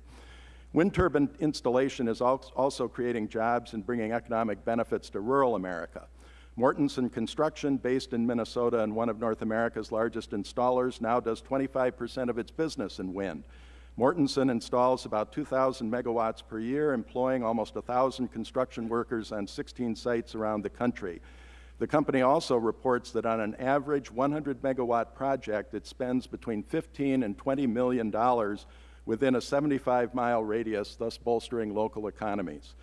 Speaker 16: Wind turbine installation is also creating jobs and bringing economic benefits to rural America. Mortenson Construction, based in Minnesota and one of North America's largest installers, now does 25 percent of its business in wind. Mortenson installs about 2,000 megawatts per year, employing almost 1,000 construction workers on 16 sites around the country. The company also reports that on an average 100 megawatt project, it spends between 15 and 20 million dollars within a 75 mile radius, thus bolstering local economies.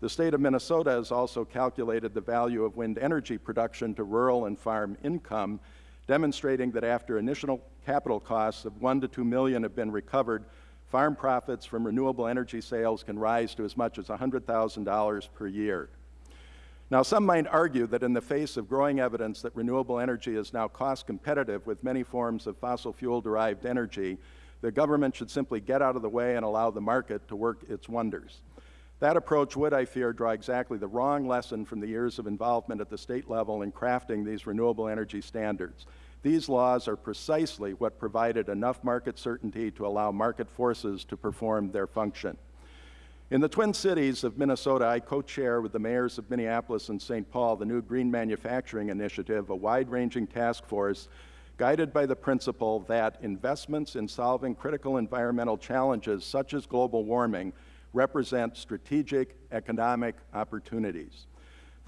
Speaker 16: The state of Minnesota has also calculated the value of wind energy production to rural and farm income, demonstrating that after initial capital costs of 1 to 2 million have been recovered, farm profits from renewable energy sales can rise to as much as $100,000 per year. Now, some might argue that in the face of growing evidence that renewable energy is now cost competitive with many forms of fossil fuel derived energy, the government should simply get out of the way and allow the market to work its wonders. That approach would, I fear, draw exactly the wrong lesson from the years of involvement at the state level in crafting these renewable energy standards. These laws are precisely what provided enough market certainty to allow market forces to perform their function. In the Twin Cities of Minnesota, I co-chair with the mayors of Minneapolis and St. Paul the new Green Manufacturing Initiative, a wide-ranging task force guided by the principle that investments in solving critical environmental challenges such as global warming represent strategic economic opportunities.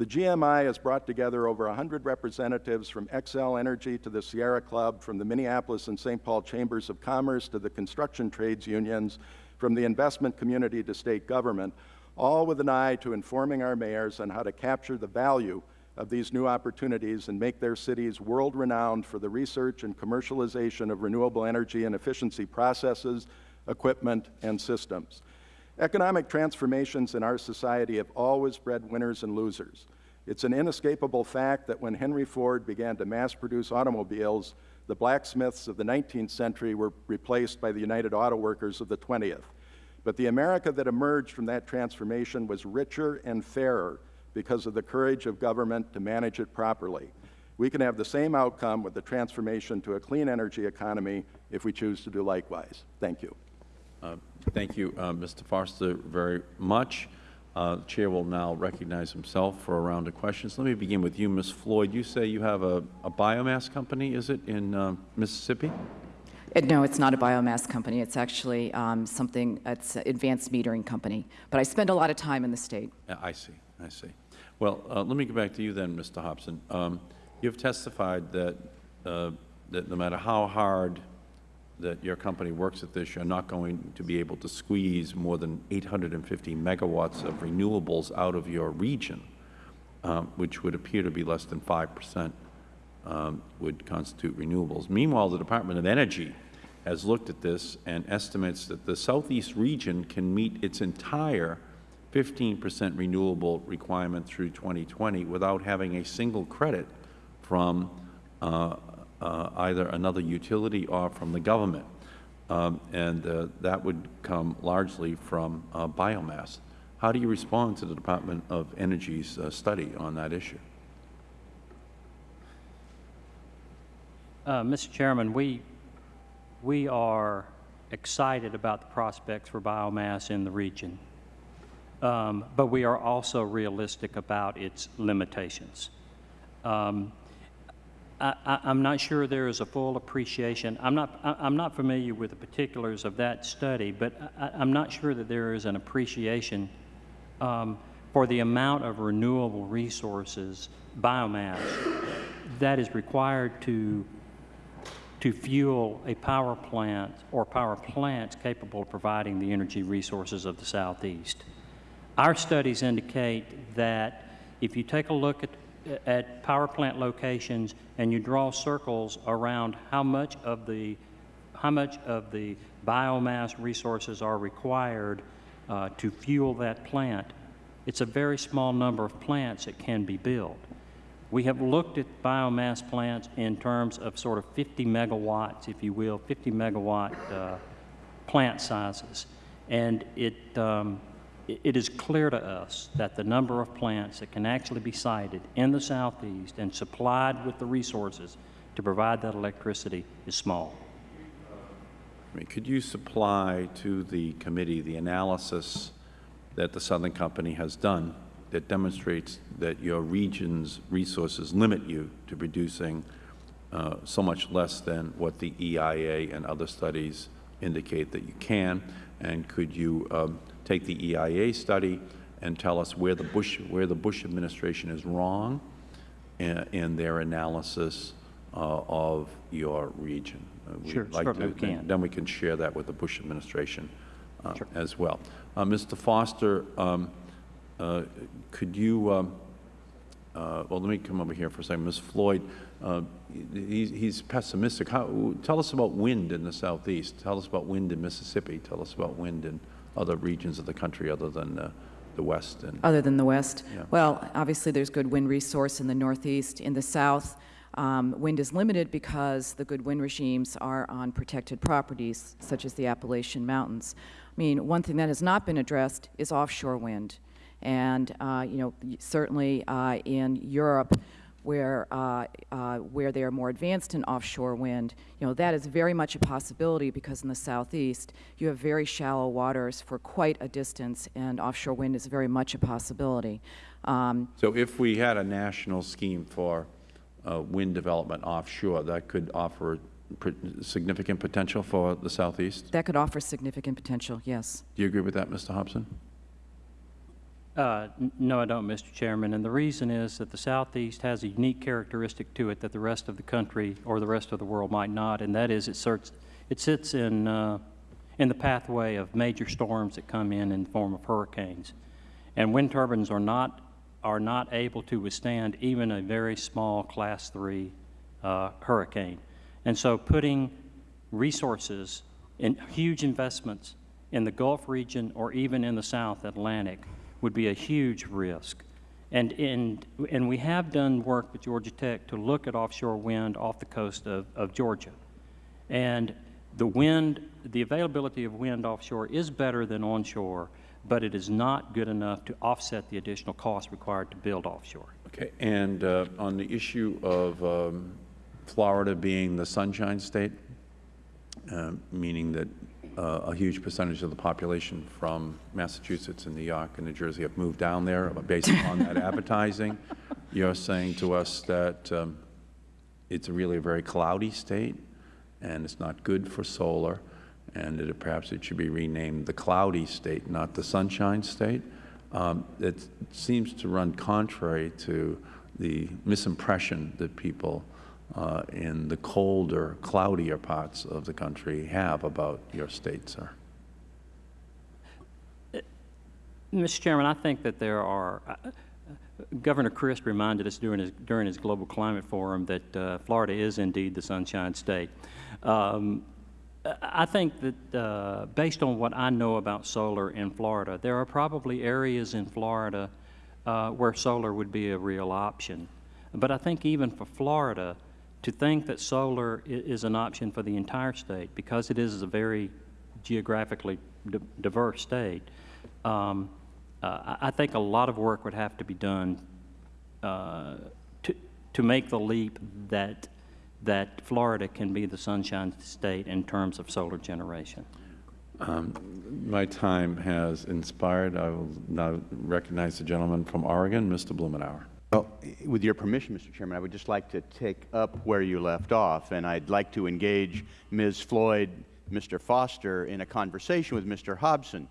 Speaker 16: The GMI has brought together over 100 representatives from Xcel Energy to the Sierra Club, from the Minneapolis and St. Paul Chambers of Commerce to the construction trades unions, from the investment community to state government, all with an eye to informing our mayors on how to capture the value of these new opportunities and make their cities world-renowned for the research and commercialization of renewable energy and efficiency processes, equipment, and systems. Economic transformations in our society have always bred winners and losers. It's an inescapable fact that when Henry Ford began to mass-produce automobiles, the blacksmiths of the 19th century were replaced by the United Auto Workers of the 20th. But the America that emerged from that transformation was richer and fairer because of the courage of government to manage it properly. We can have the same outcome with the transformation to a clean energy economy if we choose to do likewise. Thank you.
Speaker 1: Uh, thank you, uh, Mr. Foster, very much. Uh, the Chair will now recognize himself for a round of questions. Let me begin with you, Ms. Floyd. You say you have a, a biomass company, is it, in uh, Mississippi?
Speaker 12: Uh, no, it's not a biomass company. It's actually um, something, it's an advanced metering company. But I spend a lot of time in the state.
Speaker 1: I see, I see. Well, uh, let me get back to you then, Mr. Hobson. Um, you've testified that, uh, that no matter how hard that your company works at this, you're not going to be able to squeeze more than 850 megawatts of renewables out of your region, um, which would appear to be less than 5 percent um, would constitute renewables. Meanwhile, the Department of Energy has looked at this and estimates that the southeast region can meet its entire 15 percent renewable requirement through 2020 without having a single credit from uh, uh, either another utility or from the government. Um, and uh, that would come largely from uh, biomass. How do you respond to the Department of Energy's uh, study on that issue?
Speaker 14: Uh, Mr. Chairman, we, we are excited about the prospects for biomass in the region, um, but we are also realistic about its limitations. Um, I, am not sure there is a full appreciation. I'm not, I, am not familiar with the particulars of that study, but I, am not sure that there is an appreciation um, for the amount of renewable resources, biomass, that is required to, to fuel a power plant or power plants capable of providing the energy resources of the Southeast. Our studies indicate that if you take a look at at power plant locations and you draw circles around how much of the how much of the biomass resources are required uh, to fuel that plant, it's a very small number of plants that can be built. We have looked at biomass plants in terms of sort of 50 megawatts, if you will, 50 megawatt uh, plant sizes. And it, um, it is clear to us that the number of plants that can actually be sited in the southeast and supplied with the resources to provide that electricity is small.
Speaker 1: I mean, could you supply to the committee the analysis that the Southern Company has done that demonstrates that your region's resources limit you to producing uh, so much less than what the EIA and other studies indicate that you can? And could you um, take the EIA study and tell us where the Bush, where the Bush administration is wrong in, in their analysis uh, of your region. Uh,
Speaker 14: sure,
Speaker 1: like
Speaker 14: certainly
Speaker 1: to,
Speaker 14: we can.
Speaker 1: Then we can share that with the Bush administration uh, sure. as well. Uh, Mr. Foster, um, uh, could you, um, uh, well, let me come over here for a second. Ms. Floyd, uh, he's, he's pessimistic. How, tell us about wind in the southeast. Tell us about wind in Mississippi. Tell us about wind in other regions of the country other than uh, the west. And
Speaker 12: Other than the west?
Speaker 1: Yeah.
Speaker 12: Well, obviously, there's good wind resource in the northeast. In the south, um, wind is limited because the good wind regimes are on protected properties, such as the Appalachian Mountains. I mean, one thing that has not been addressed is offshore wind. And, uh, you know, certainly uh, in Europe, where, uh, uh, where they are more advanced in offshore wind, you know, that is very much a possibility because in the southeast, you have very shallow waters for quite a distance, and offshore wind is very much a possibility. Um,
Speaker 1: So if we had a national scheme for uh, wind development offshore, that could offer significant potential for the southeast?
Speaker 12: that could offer significant potential, yes.
Speaker 1: Do you agree with that, Mr. Hobson?
Speaker 14: Uh, No, I don't, Mr. Chairman, and the reason is that the Southeast has a unique characteristic to it that the rest of the country or the rest of the world might not, and that is it sits, it sits in, uh, in the pathway of major storms that come in in the form of hurricanes. And wind turbines are not, are not able to withstand even a very small Class 3 uh, hurricane. And so putting resources and huge investments in the Gulf region or even in the South Atlantic would be a huge risk. And, and, and we have done work with Georgia Tech to look at offshore wind off the coast of, of Georgia. And the wind, the availability of wind offshore is better than onshore, but it is not good enough to offset the additional cost required to build offshore.
Speaker 1: Okay, and uh, on the issue of um, Florida being the sunshine state, uh, meaning that a huge percentage of the population from Massachusetts and New York and New Jersey have moved down there based upon that advertising, you're saying to us that um, it's really a very cloudy state, and it's not good for solar, and that it- perhaps it should be renamed the cloudy state, not the sunshine state. Um, It seems to run contrary to the misimpression that people uh, in the colder, cloudier parts of the country have about your state, sir.
Speaker 14: Mr. Chairman, I think that there are, uh, uh, Governor Crist reminded us during his, during his Global Climate Forum that uh, Florida is indeed the Sunshine State. Um, I I think that uh, based on what I know about solar in Florida, there are probably areas in Florida uh, where solar would be a real option. But I think even for Florida, to think that solar is an option for the entire state, because it is a very geographically di- diverse state, um, uh, I I think a lot of work would have to be done uh, to, to make the leap that, that Florida can be the sunshine state in terms of solar generation.
Speaker 1: Um, My time has inspired. I will now recognize the gentleman from Oregon, Mr. Blumenauer.
Speaker 3: Well, with your permission, Mr. Chairman, I would just like to take up where you left off, and I'd like to engage Ms. Floyd, Mr. Foster, in a conversation with Mr. Hobson,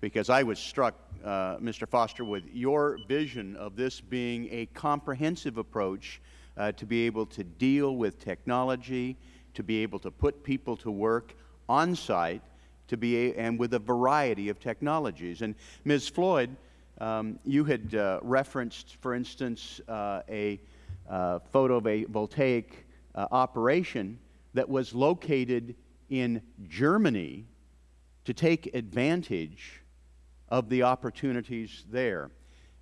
Speaker 3: because I was struck, uh, Mr. Foster, with your vision of this being a comprehensive approach uh, to be able to deal with technology, to be able to put people to work on-site, to be a, and with a variety of technologies. And Ms. Floyd, um, you had uh, referenced, for instance, uh, a uh, photovoltaic uh, operation that was located in Germany to take advantage of the opportunities there.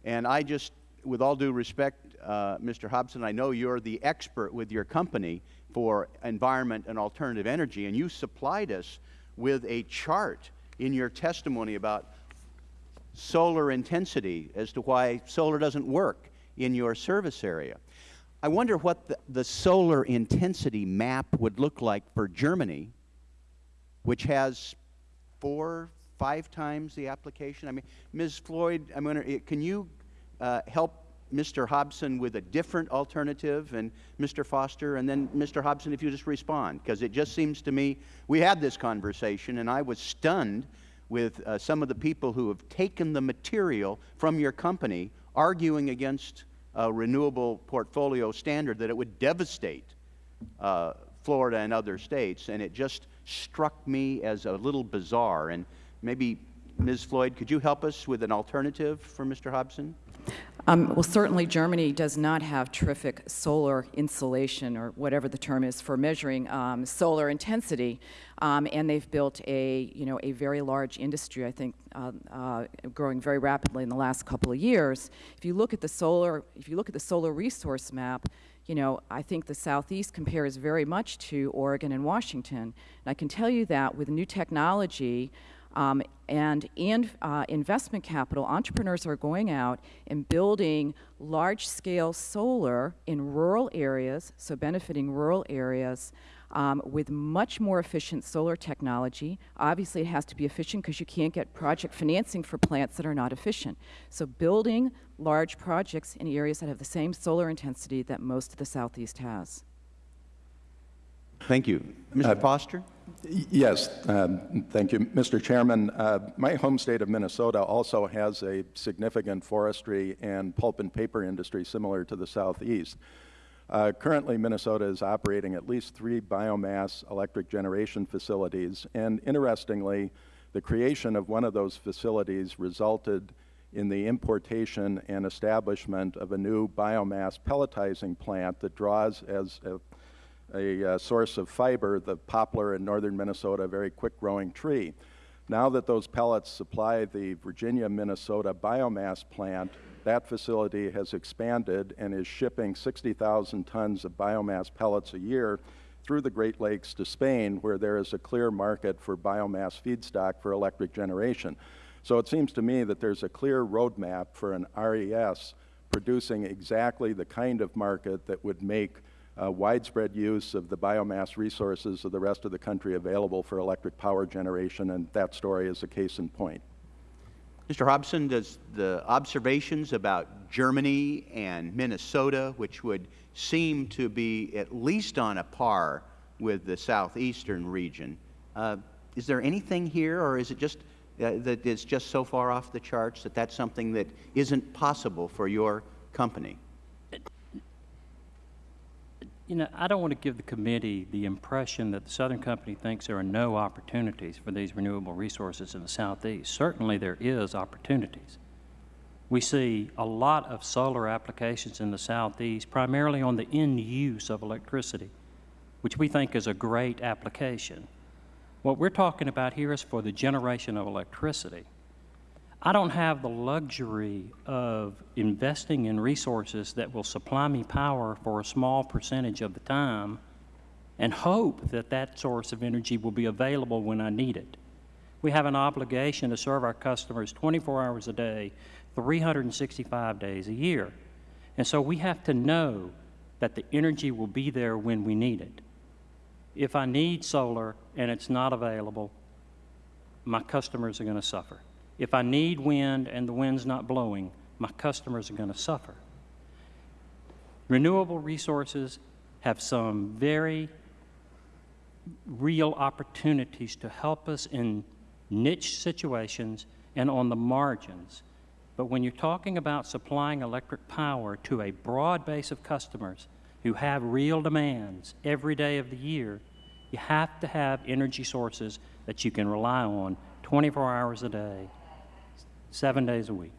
Speaker 3: And I just, with all due respect, uh, Mr. Hobson, I know you're the expert with your company for environment and alternative energy, and you supplied us with a chart in your testimony about solar intensity as to why solar doesn't work in your service area. I wonder what the, the solar intensity map would look like for Germany, which has four, five times the application. I mean, Ms. Floyd, I'm wondering, can you uh, help Mr. Hobson with a different alternative, and Mr. Foster, and then Mr. Hobson, if you just respond, because it just seems to me we had this conversation, and I was stunned with uh, some of the people who have taken the material from your company arguing against a renewable portfolio standard that it would devastate uh, Florida and other states, and it just struck me as a little bizarre. And maybe Ms. Floyd, could you help us with an alternative for Mr. Hobson?
Speaker 12: Um, well, certainly Germany does not have terrific solar insulation or whatever the term is for measuring um, solar intensity, um, and they've built a you know a very large industry. I think uh, uh, growing very rapidly in the last couple of years. If you look at the solar, if you look at the solar resource map, you know I think the southeast compares very much to Oregon and Washington. And I can tell you that with new technology. Um, and in uh, investment capital, entrepreneurs are going out and building large-scale solar in rural areas, so benefiting rural areas um, with much more efficient solar technology. Obviously, it has to be efficient because you can't get project financing for plants that are not efficient. So building large projects in areas that have the same solar intensity that most of the Southeast has.
Speaker 3: Thank you. Mr. Foster?
Speaker 16: Yes, um, thank you. Mr. Chairman, uh, my home state of Minnesota also has a significant forestry and pulp and paper industry similar to the Southeast. Uh, currently, Minnesota is operating at least three biomass electric generation facilities, and interestingly, the creation of one of those facilities resulted in the importation and establishment of a new biomass pelletizing plant that draws as a a uh, source of fiber, the poplar in northern Minnesota, a very quick-growing tree. Now that those pellets supply the Virginia-Minnesota biomass plant, that facility has expanded and is shipping 60,000 tons of biomass pellets a year through the Great Lakes to Spain, where there is a clear market for biomass feedstock for electric generation. So it seems to me that there's a clear roadmap for an RES producing exactly the kind of market that would make uh, widespread use of the biomass resources of the rest of the country available for electric power generation, and that story is a case in point.
Speaker 3: Mr. Hobson, does the observations about Germany and Minnesota, which would seem to be at least on a par with the southeastern region, uh, is there anything here, or is it just uh, that it's just so far off the charts that that's something that isn't possible for your company?
Speaker 14: You know, I don't want to give the committee the impression that the Southern Company thinks there are no opportunities for these renewable resources in the Southeast. Certainly there is opportunities. We see a lot of solar applications in the Southeast, primarily on the end use of electricity, which we think is a great application. What we're talking about here is for the generation of electricity. I don't have the luxury of investing in resources that will supply me power for a small percentage of the time and hope that that source of energy will be available when I need it. We have an obligation to serve our customers 24 hours a day, 365 days a year. And so we have to know that the energy will be there when we need it. If I need solar and it's not available, my customers are going to suffer. If I need wind and the wind's not blowing, my customers are going to suffer. Renewable resources have some very real opportunities to help us in niche situations and on the margins. But when you're talking about supplying electric power to a broad base of customers who have real demands every day of the year, you have to have energy sources that you can rely on 24 hours a day, seven days a week.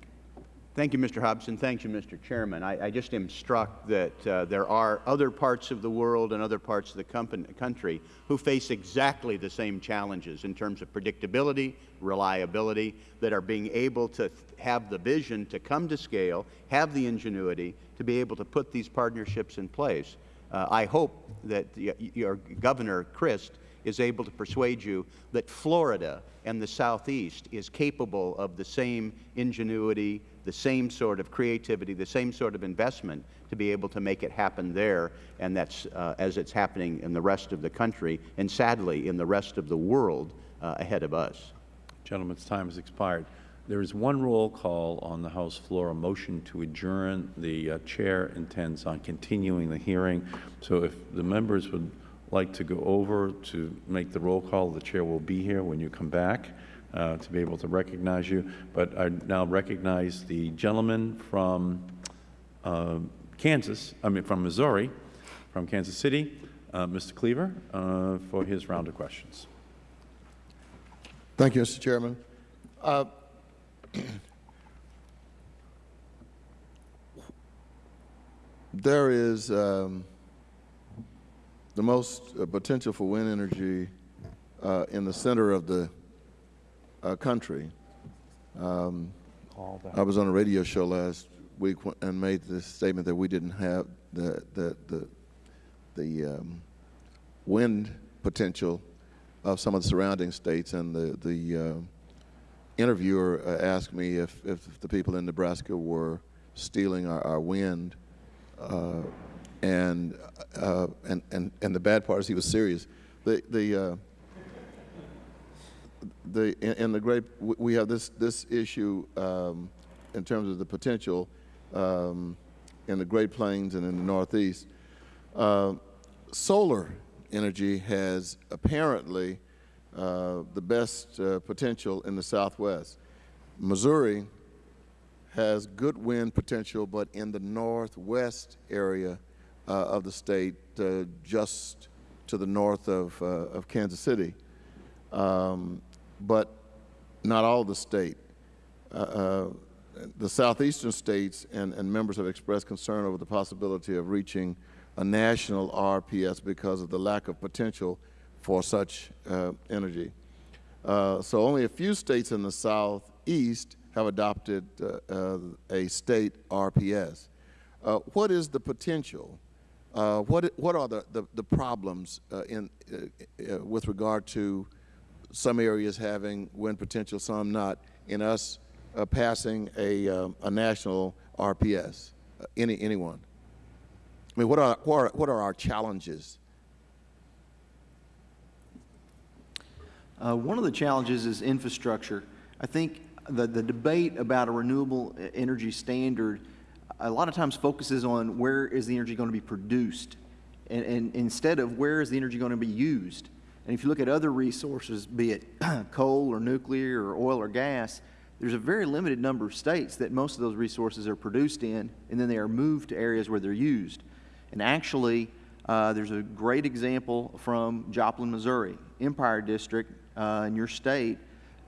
Speaker 3: Thank you, Mr. Hobson. Thank you, Mr. Chairman. I, I just am struck that uh, there are other parts of the world and other parts of the company, country who face exactly the same challenges in terms of predictability, reliability, that are being able to have the vision to come to scale, have the ingenuity to be able to put these partnerships in place. Uh, I hope that your Governor Crist is able to persuade you that Florida and the Southeast is capable of the same ingenuity, the same sort of creativity, the same sort of investment to be able to make it happen there, and that's uh, as it's happening in the rest of the country, and sadly in the rest of the world uh, ahead of us.
Speaker 1: Gentleman's time has expired. There is one roll call on the House floor, a motion to adjourn. The uh, Chair intends on continuing the hearing. So if the members would like to go over to make the roll call, the Chair will be here when you come back uh, to be able to recognize you. But I now recognize the gentleman from uh, Kansas, I mean from Missouri, from Kansas City, uh, Mr. Cleaver, uh, for his round of questions.
Speaker 9: Thank you, Mr. Chairman. Uh, there is um, the most uh, potential for wind energy uh, in the center of the uh, country. Um, I was on a radio show last week and made the statement that we didn't have the the the, the um, wind potential of some of the surrounding states, and the the uh, interviewer uh, asked me if, if the people in Nebraska were stealing our, our wind, uh, and, uh, and and and the bad part is he was serious. The the uh, the in, the great we- have this this issue um, in terms of the potential um, in the Great Plains and in the Northeast. Uh, solar energy has apparently uh, the best uh, potential in the Southwest. Missouri has good wind potential, but in the northwest area of the state, uh, just to the north of, uh, of Kansas City, um, but not all the state. Uh, uh, the southeastern states and, and members have expressed concern over the possibility of reaching a national RPS because of the lack of potential for such uh, energy. Uh, so only a few states in the southeast have adopted uh, uh, a state RPS. Uh, what is the potential? Uh, what, what are the, the, the problems uh, in, uh, uh, with regard to some areas having wind potential, some not, in us uh, passing a, um, a national RPS? Uh, any, anyone? I mean, what are, what are, what are our challenges?
Speaker 13: One of the challenges is infrastructure. I think the, the debate about a renewable energy standard a lot of times focuses on where is the energy going to be produced and, and instead of where is the energy going to be used. And if you look at other resources, be it coal or nuclear or oil or gas, there's a very limited number of states that most of those resources are produced in, and then they are moved to areas where they're used. And actually, uh, there's a great example from Joplin, Missouri, Empire District uh, in your state.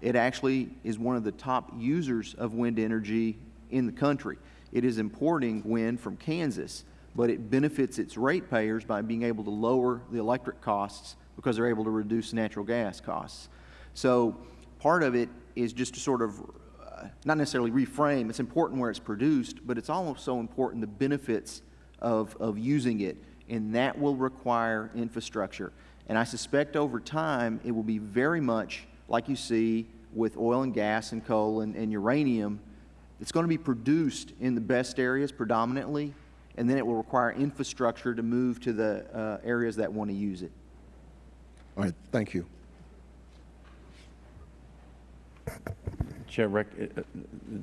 Speaker 13: It actually is one of the top users of wind energy in the country. It is importing wind from Kansas, but it benefits its ratepayers by being able to lower the electric costs because they're able to reduce natural gas costs. So part of it is just to sort of uh, not necessarily reframe. It's important where it's produced, but it's also important the benefits of, of using it, and that will require infrastructure. And I suspect over time it will be very much like you see with oil and gas and coal and, and uranium. It's going to be produced in the best areas predominantly, and then it will require infrastructure to move to the uh, areas that want to use it.
Speaker 9: All right, thank you.
Speaker 1: Chair, rec uh, uh,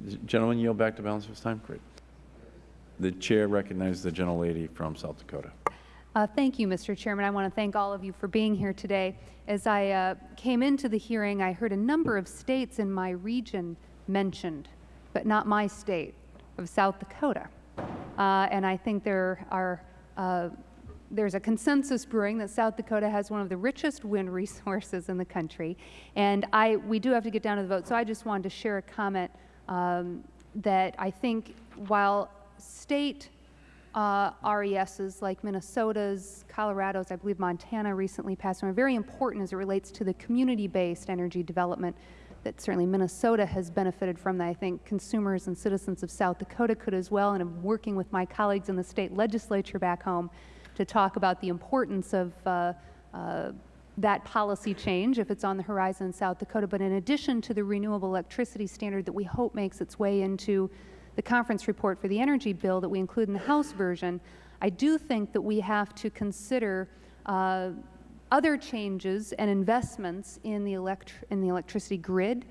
Speaker 1: the gentleman yield back to balance of his time? Great. The chair recognizes the gentlelady from South Dakota.
Speaker 17: Uh, Thank you, Mr. Chairman. I want to thank all of you for being here today. As I uh, came into the hearing, I heard a number of states in my region mentioned, but not my state of South Dakota. Uh, And I think there are, uh, there's a consensus brewing that South Dakota has one of the richest wind resources in the country. And I, we do have to get down to the vote, so I just wanted to share a comment um, that I think while state uh, RESs like Minnesota's, Colorado's, I believe Montana recently passed are very important as it relates to the community-based energy development that certainly Minnesota has benefited from that I think consumers and citizens of South Dakota could as well. And I'm working with my colleagues in the state legislature back home to talk about the importance of uh, uh, that policy change if it's on the horizon in South Dakota. But in addition to the renewable electricity standard that we hope makes its way into the conference report for the energy bill that we include in the House version, I do think that we have to consider uh, other changes and investments in the, elect in the electricity grid,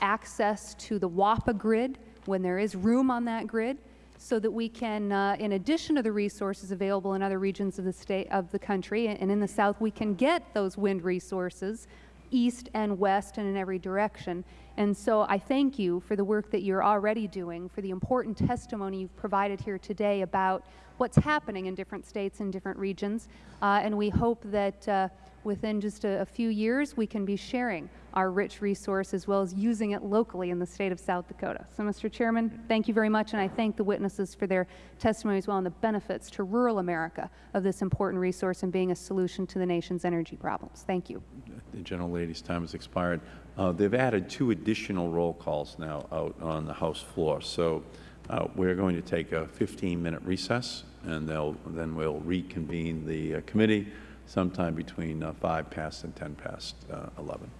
Speaker 17: access to the WAPA grid when there is room on that grid, so that we can, uh, in addition to the resources available in other regions of the state of the country and in the South, we can get those wind resources east and west and in every direction. And so I thank you for the work that you're already doing, for the important testimony you've provided here today about what's happening in different states and different regions. Uh, and we hope that uh, within just a, a few years we can be sharing our rich resource as well as using it locally in the state of South Dakota. So, Mr. Chairman, thank you very much, and I thank the witnesses for their testimony as well on the benefits to rural America of this important resource and being a solution to the nation's energy problems. Thank you.
Speaker 1: The general gentlelady's time has expired. Uh, They've added two additional roll calls now out on the House floor. So uh, we're going to take a 15-minute recess, and then we'll reconvene the uh, committee sometime between uh, 5 past and 10 past uh, 11.